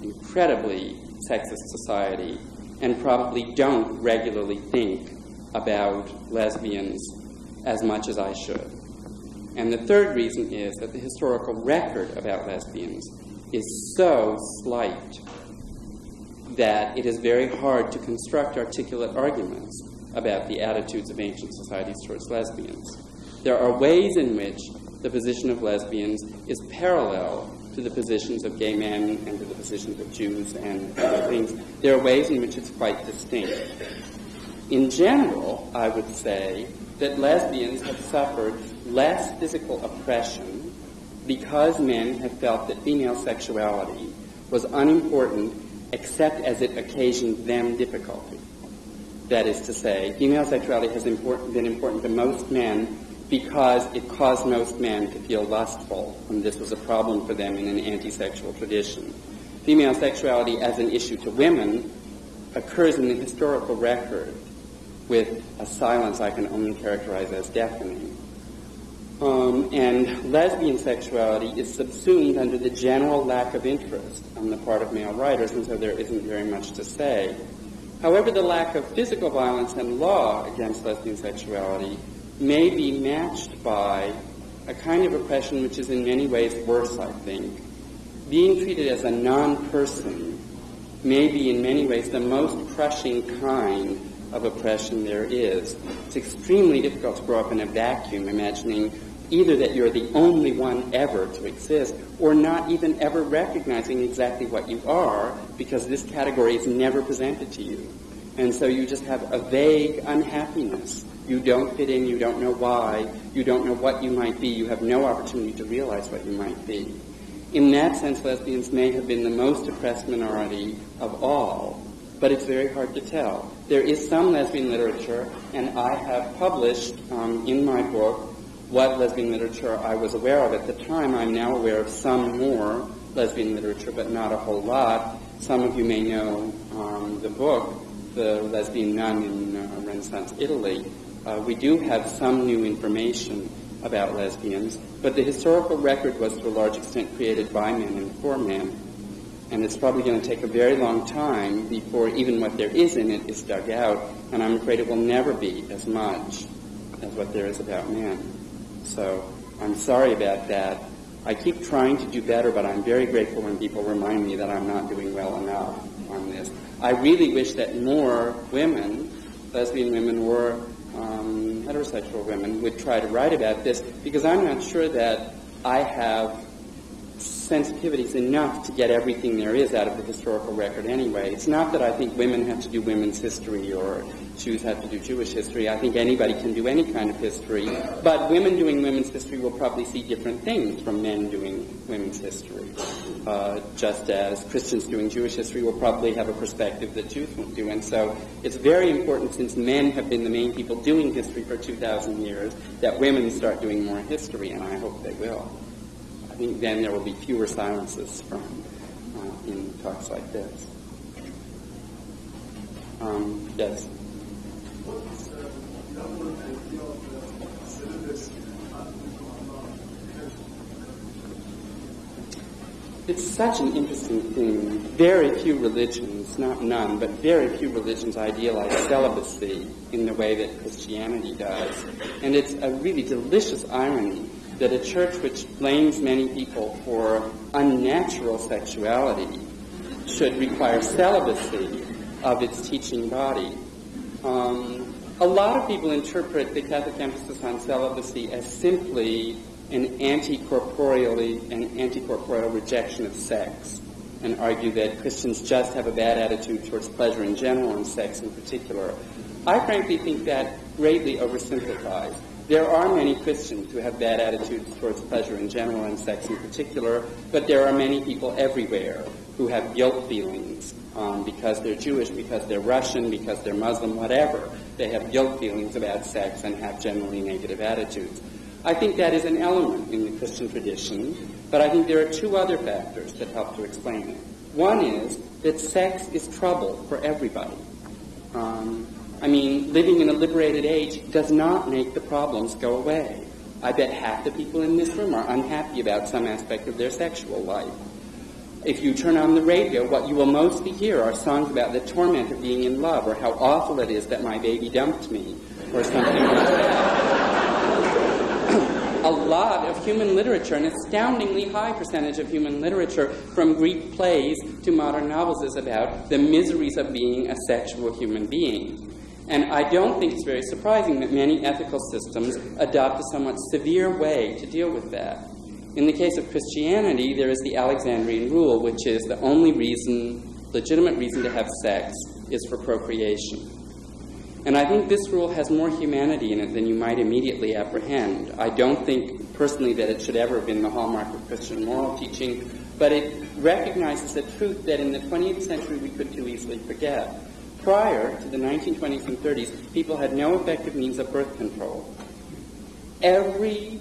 incredibly sexist society and probably don't regularly think about lesbians as much as I should. And the third reason is that the historical record about lesbians is so slight that it is very hard to construct articulate arguments about the attitudes of ancient societies towards lesbians. There are ways in which the position of lesbians is parallel to the positions of gay men and to the positions of Jews and other things. There are ways in which it's quite distinct. In general, I would say that lesbians have suffered less physical oppression because men have felt that female sexuality was unimportant except as it occasioned them difficulty. That is to say, female sexuality has important, been important to most men because it caused most men to feel lustful, and this was a problem for them in an anti-sexual tradition. Female sexuality as an issue to women occurs in the historical record with a silence I can only characterize as deafening. Um, and lesbian sexuality is subsumed under the general lack of interest on the part of male writers, and so there isn't very much to say. However, the lack of physical violence and law against lesbian sexuality may be matched by a kind of oppression which is in many ways worse, I think. Being treated as a non-person may be in many ways the most crushing kind of oppression there is. It's extremely difficult to grow up in a vacuum, imagining either that you're the only one ever to exist, or not even ever recognizing exactly what you are, because this category is never presented to you. And so you just have a vague unhappiness. You don't fit in, you don't know why, you don't know what you might be, you have no opportunity to realize what you might be. In that sense, lesbians may have been the most oppressed minority of all, but it's very hard to tell. There is some lesbian literature, and I have published um, in my book what lesbian literature I was aware of at the time. I'm now aware of some more lesbian literature, but not a whole lot. Some of you may know um, the book, The Lesbian Nun in uh, Renaissance Italy. Uh, we do have some new information about lesbians, but the historical record was to a large extent created by men and for men. And it's probably going to take a very long time before even what there is in it is dug out, and I'm afraid it will never be as much as what there is about men. So I'm sorry about that. I keep trying to do better, but I'm very grateful when people remind me that I'm not doing well enough on this. I really wish that more women, lesbian women or um, heterosexual women, would try to write about this because I'm not sure that I have sensitivities enough to get everything there is out of the historical record anyway. It's not that I think women have to do women's history or Jews have to do Jewish history. I think anybody can do any kind of history. But women doing women's history will probably see different things from men doing women's history. Uh, just as Christians doing Jewish history will probably have a perspective that Jews won't do. And so it's very important, since men have been the main people doing history for 2,000 years, that women start doing more history, and I hope they will. I think then there will be fewer silences from uh, in talks like this. Um, yes. It's such an interesting thing. Very few religions, not none, but very few religions idealize celibacy in the way that Christianity does. And it's a really delicious irony that a church which blames many people for unnatural sexuality should require celibacy of its teaching body. Um, a lot of people interpret the Catholic emphasis on celibacy as simply an anti-corporeally an anti-corporeal rejection of sex and argue that Christians just have a bad attitude towards pleasure in general and sex in particular. I frankly think that greatly oversimplifies. There are many Christians who have bad attitudes towards pleasure in general and sex in particular, but there are many people everywhere who have guilt feelings um, because they're Jewish, because they're Russian, because they're Muslim, whatever. They have guilt feelings about sex and have generally negative attitudes. I think that is an element in the Christian tradition, but I think there are two other factors that help to explain it. One is that sex is trouble for everybody. Um, I mean, living in a liberated age does not make the problems go away. I bet half the people in this room are unhappy about some aspect of their sexual life. If you turn on the radio, what you will mostly hear are songs about the torment of being in love or how awful it is that my baby dumped me or something like that. a lot of human literature, an astoundingly high percentage of human literature, from Greek plays to modern novels, is about the miseries of being a sexual human being. And I don't think it's very surprising that many ethical systems adopt a somewhat severe way to deal with that. In the case of Christianity, there is the Alexandrian rule, which is the only reason, legitimate reason to have sex is for procreation. And I think this rule has more humanity in it than you might immediately apprehend. I don't think personally that it should ever have been the hallmark of Christian moral teaching, but it recognizes a truth that in the 20th century we could too easily forget. Prior to the 1920s and 30s, people had no effective means of birth control. Every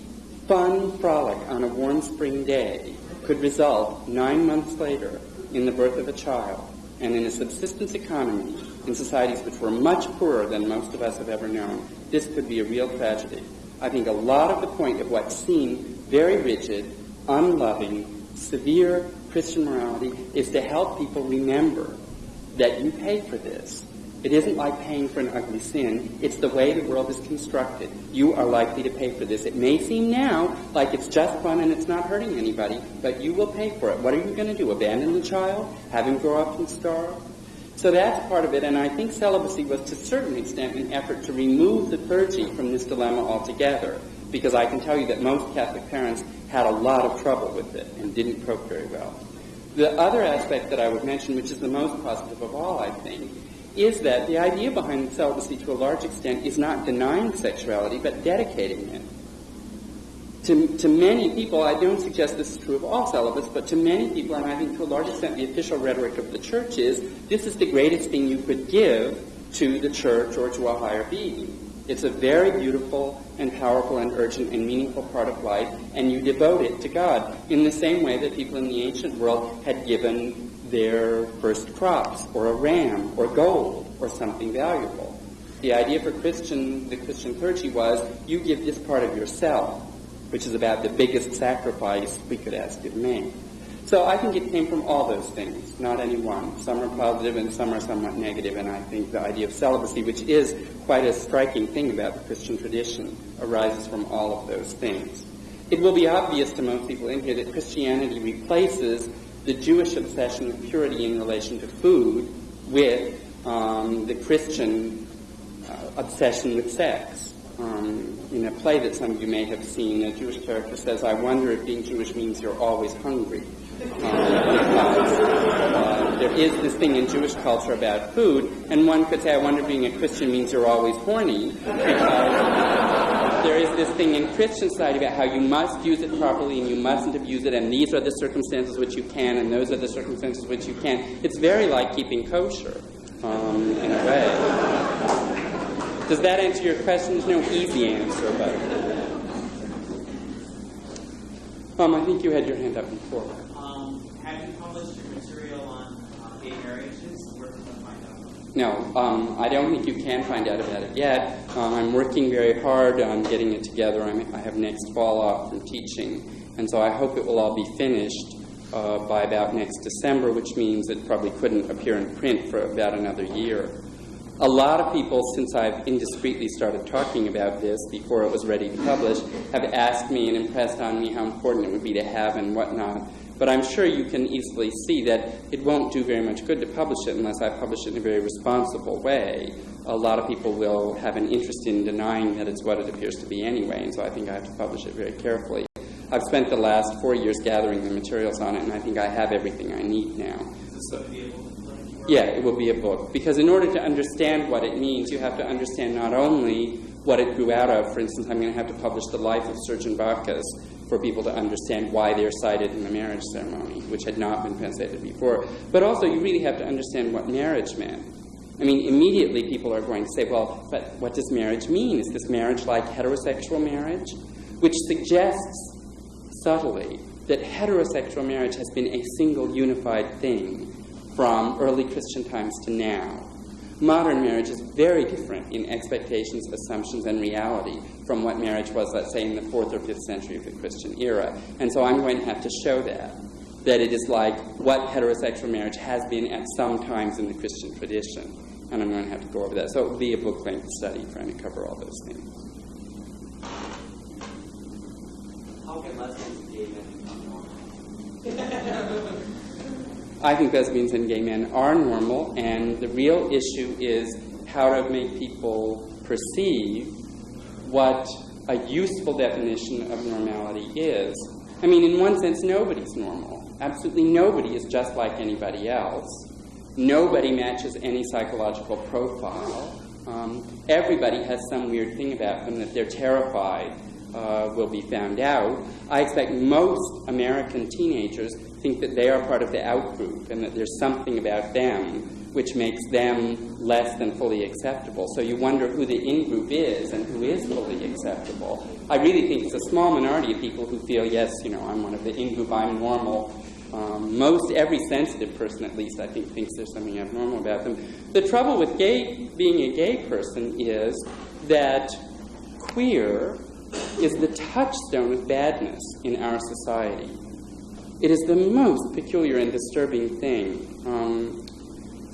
fun frolic on a warm spring day could result nine months later in the birth of a child. And in a subsistence economy, in societies which were much poorer than most of us have ever known, this could be a real tragedy. I think a lot of the point of what seemed very rigid, unloving, severe Christian morality is to help people remember that you pay for this. It isn't like paying for an ugly sin. It's the way the world is constructed. You are likely to pay for this. It may seem now like it's just fun and it's not hurting anybody, but you will pay for it. What are you going to do? Abandon the child? Have him grow up and starve? So that's part of it, and I think celibacy was to a certain extent an effort to remove the clergy from this dilemma altogether, because I can tell you that most Catholic parents had a lot of trouble with it and didn't cope very well. The other aspect that I would mention, which is the most positive of all, I think, is that the idea behind celibacy to a large extent is not denying sexuality, but dedicating it. To, to many people, I don't suggest this is true of all celibates, but to many people, and I think to a large extent the official rhetoric of the church is, this is the greatest thing you could give to the church or to a higher being. It's a very beautiful and powerful and urgent and meaningful part of life, and you devote it to God in the same way that people in the ancient world had given their first crops, or a ram, or gold, or something valuable. The idea for Christian, the Christian clergy was, you give this part of yourself, which is about the biggest sacrifice we could ask of man. So I think it came from all those things, not any one. Some are positive and some are somewhat negative, and I think the idea of celibacy, which is quite a striking thing about the Christian tradition, arises from all of those things. It will be obvious to most people in here that Christianity replaces the Jewish obsession with purity in relation to food with um, the Christian uh, obsession with sex. Um, in a play that some of you may have seen, a Jewish character says, I wonder if being Jewish means you're always hungry. Um, because uh, there is this thing in Jewish culture about food, and one could say, I wonder if being a Christian means you're always horny. Because there is this thing in Christian society about how you must use it properly and you mustn't abuse it, and these are the circumstances which you can, and those are the circumstances which you can't. It's very like keeping kosher, um, in a way. Does that answer your question? There's no easy answer, but. Um, I think you had your hand up before. Um, have you published your material on uh, gay marriages? Where can one find out? No, um, I don't think you can find out about it yet. Um, I'm working very hard on getting it together. I'm, I have next fall off from teaching, and so I hope it will all be finished uh, by about next December, which means it probably couldn't appear in print for about another year. A lot of people, since I've indiscreetly started talking about this before it was ready to publish, have asked me and impressed on me how important it would be to have and whatnot. But I'm sure you can easily see that it won't do very much good to publish it unless I publish it in a very responsible way. A lot of people will have an interest in denying that it's what it appears to be anyway, and so I think I have to publish it very carefully. I've spent the last four years gathering the materials on it, and I think I have everything I need now. So be able to Yeah, it will be a book. Because in order to understand what it means, you have to understand not only what it grew out of. For instance, I'm going to have to publish the life of Sergius and Bacchus for people to understand why they're cited in the marriage ceremony, which had not been translated before. But also, you really have to understand what marriage meant. I mean, immediately people are going to say, well, but what does marriage mean? Is this marriage like heterosexual marriage? Which suggests subtly that heterosexual marriage has been a single unified thing from early Christian times to now. Modern marriage is very different in expectations, assumptions, and reality from what marriage was, let's say, in the fourth or fifth century of the Christian era. And so I'm going to have to show that. That it is like what heterosexual marriage has been at some times in the Christian tradition. And I'm going to have to go over that. So it will be a book length study trying to cover all those things. How can lesbians and gay men become normal? I think lesbians and gay men are normal, and the real issue is how to make people perceive what a useful definition of normality is. I mean, in one sense, nobody's normal. Absolutely nobody is just like anybody else. Nobody matches any psychological profile. Um, everybody has some weird thing about them that they're terrified uh, will be found out. I expect most American teenagers think that they are part of the out group and that there's something about them which makes them less than fully acceptable. So you wonder who the in group is and who is fully acceptable. I really think it's a small minority of people who feel, yes, you know, I'm one of the in group, I'm normal. Um, most every sensitive person, at least, I think, thinks there's something abnormal about them. The trouble with gay, being a gay person is that queer is the touchstone of badness in our society. It is the most peculiar and disturbing thing. Um,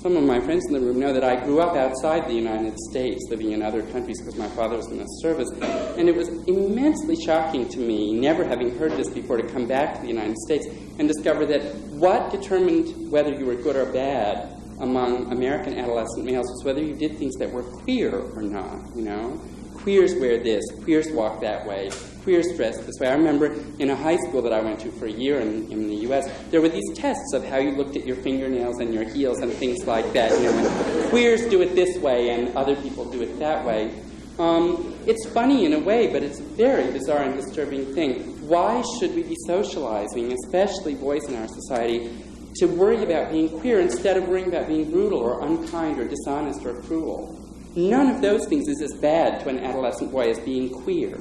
some of my friends in the room know that I grew up outside the United States, living in other countries because my father was in the service. And it was immensely shocking to me, never having heard this before, to come back to the United States and discover that what determined whether you were good or bad among American adolescent males was whether you did things that were queer or not, you know? Queers wear this, queers walk that way, queers dress this way. I remember in a high school that I went to for a year in, in the U.S., there were these tests of how you looked at your fingernails and your heels and things like that. You know, queers do it this way and other people do it that way. Um, it's funny in a way, but it's a very bizarre and disturbing thing. Why should we be socializing, especially boys in our society, to worry about being queer instead of worrying about being brutal or unkind or dishonest or cruel? None of those things is as bad to an adolescent boy as being queer.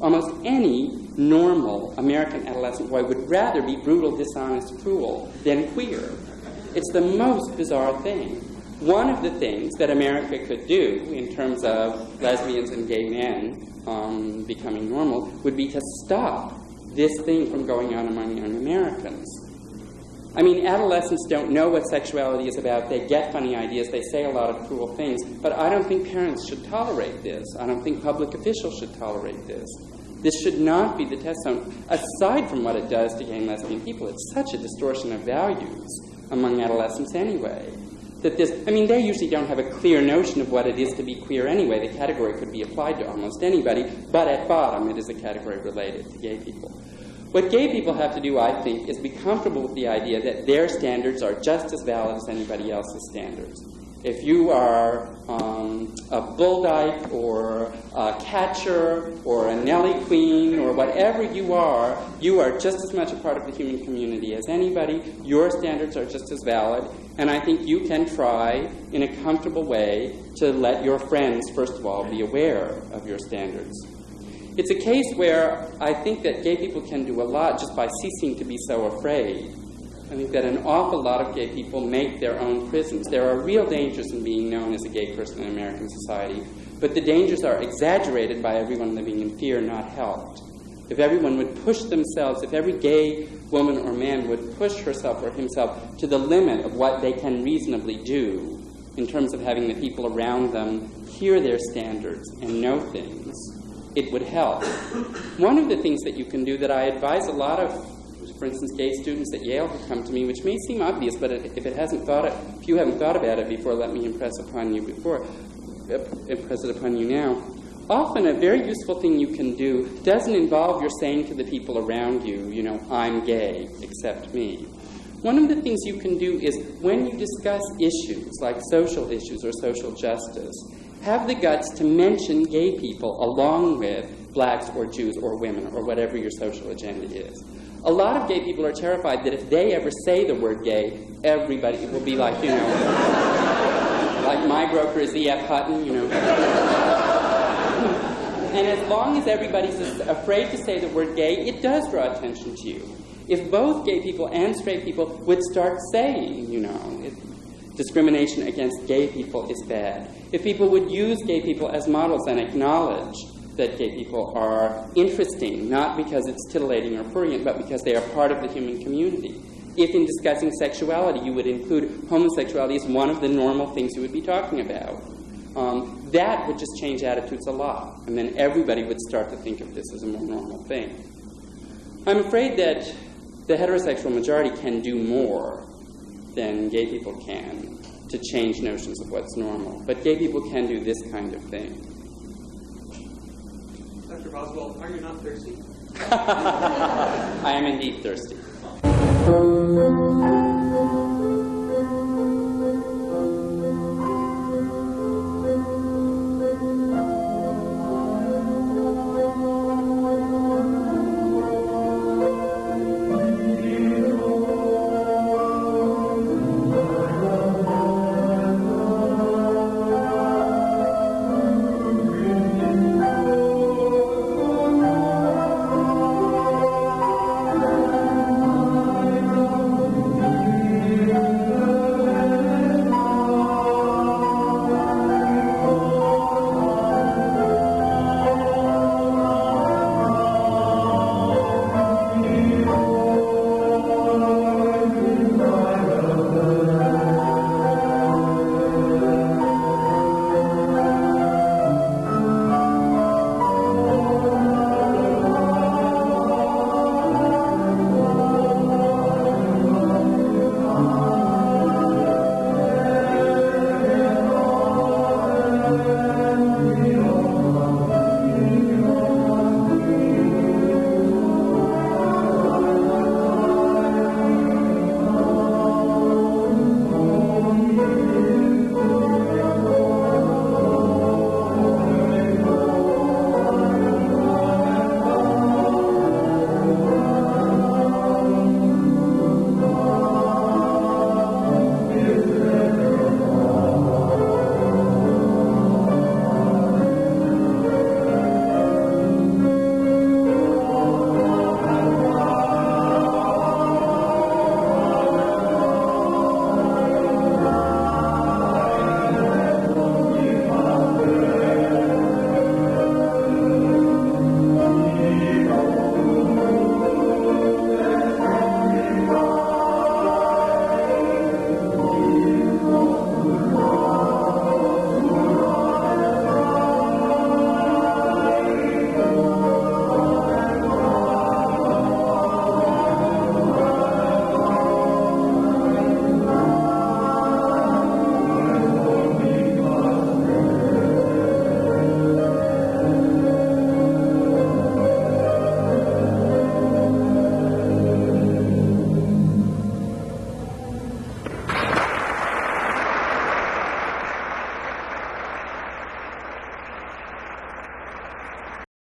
Almost any normal American adolescent boy would rather be brutal, dishonest, cruel than queer. It's the most bizarre thing. One of the things that America could do in terms of lesbians and gay men um, becoming normal would be to stop this thing from going on among young Americans. I mean, adolescents don't know what sexuality is about. They get funny ideas. They say a lot of cruel things. But I don't think parents should tolerate this. I don't think public officials should tolerate this. This should not be the test zone. Aside from what it does to gay and lesbian people, it's such a distortion of values among adolescents anyway. That this, I mean, they usually don't have a clear notion of what it is to be queer anyway. The category could be applied to almost anybody, but at bottom, it is a category related to gay people. What gay people have to do, I think, is be comfortable with the idea that their standards are just as valid as anybody else's standards. If you are um, a bull dyke or a catcher or a Nelly queen or whatever you are, you are just as much a part of the human community as anybody. Your standards are just as valid. And I think you can try, in a comfortable way, to let your friends, first of all, be aware of your standards. It's a case where I think that gay people can do a lot just by ceasing to be so afraid. I think that an awful lot of gay people make their own prisons. There are real dangers in being known as a gay person in American society, but the dangers are exaggerated by everyone living in fear, not helped. If everyone would push themselves, if every gay woman or man would push herself or himself to the limit of what they can reasonably do in terms of having the people around them hear their standards and know things, it would help. One of the things that you can do that I advise a lot of, for instance, gay students at Yale who come to me, which may seem obvious, but if it hasn't thought it, if you haven't thought about it before, let me impress upon you before, impress it upon you now. Often, a very useful thing you can do doesn't involve your saying to the people around you, you know, I'm gay, accept me. One of the things you can do is when you discuss issues like social issues or social justice, have the guts to mention gay people along with blacks or Jews or women or whatever your social agenda is. A lot of gay people are terrified that if they ever say the word gay, everybody will be like, you know, *laughs* like my broker is E.F. Hutton, you know. *laughs* and as long as everybody's afraid to say the word gay, it does draw attention to you. If both gay people and straight people would start saying, you know, discrimination against gay people is bad. If people would use gay people as models and acknowledge that gay people are interesting, not because it's titillating or prurient, but because they are part of the human community. If in discussing sexuality you would include homosexuality as one of the normal things you would be talking about, um, that would just change attitudes a lot. And then everybody would start to think of this as a more normal thing. I'm afraid that the heterosexual majority can do more than gay people can to change notions of what's normal. But gay people can do this kind of thing. Dr. Boswell, are you not thirsty? *laughs* I am indeed thirsty. *laughs*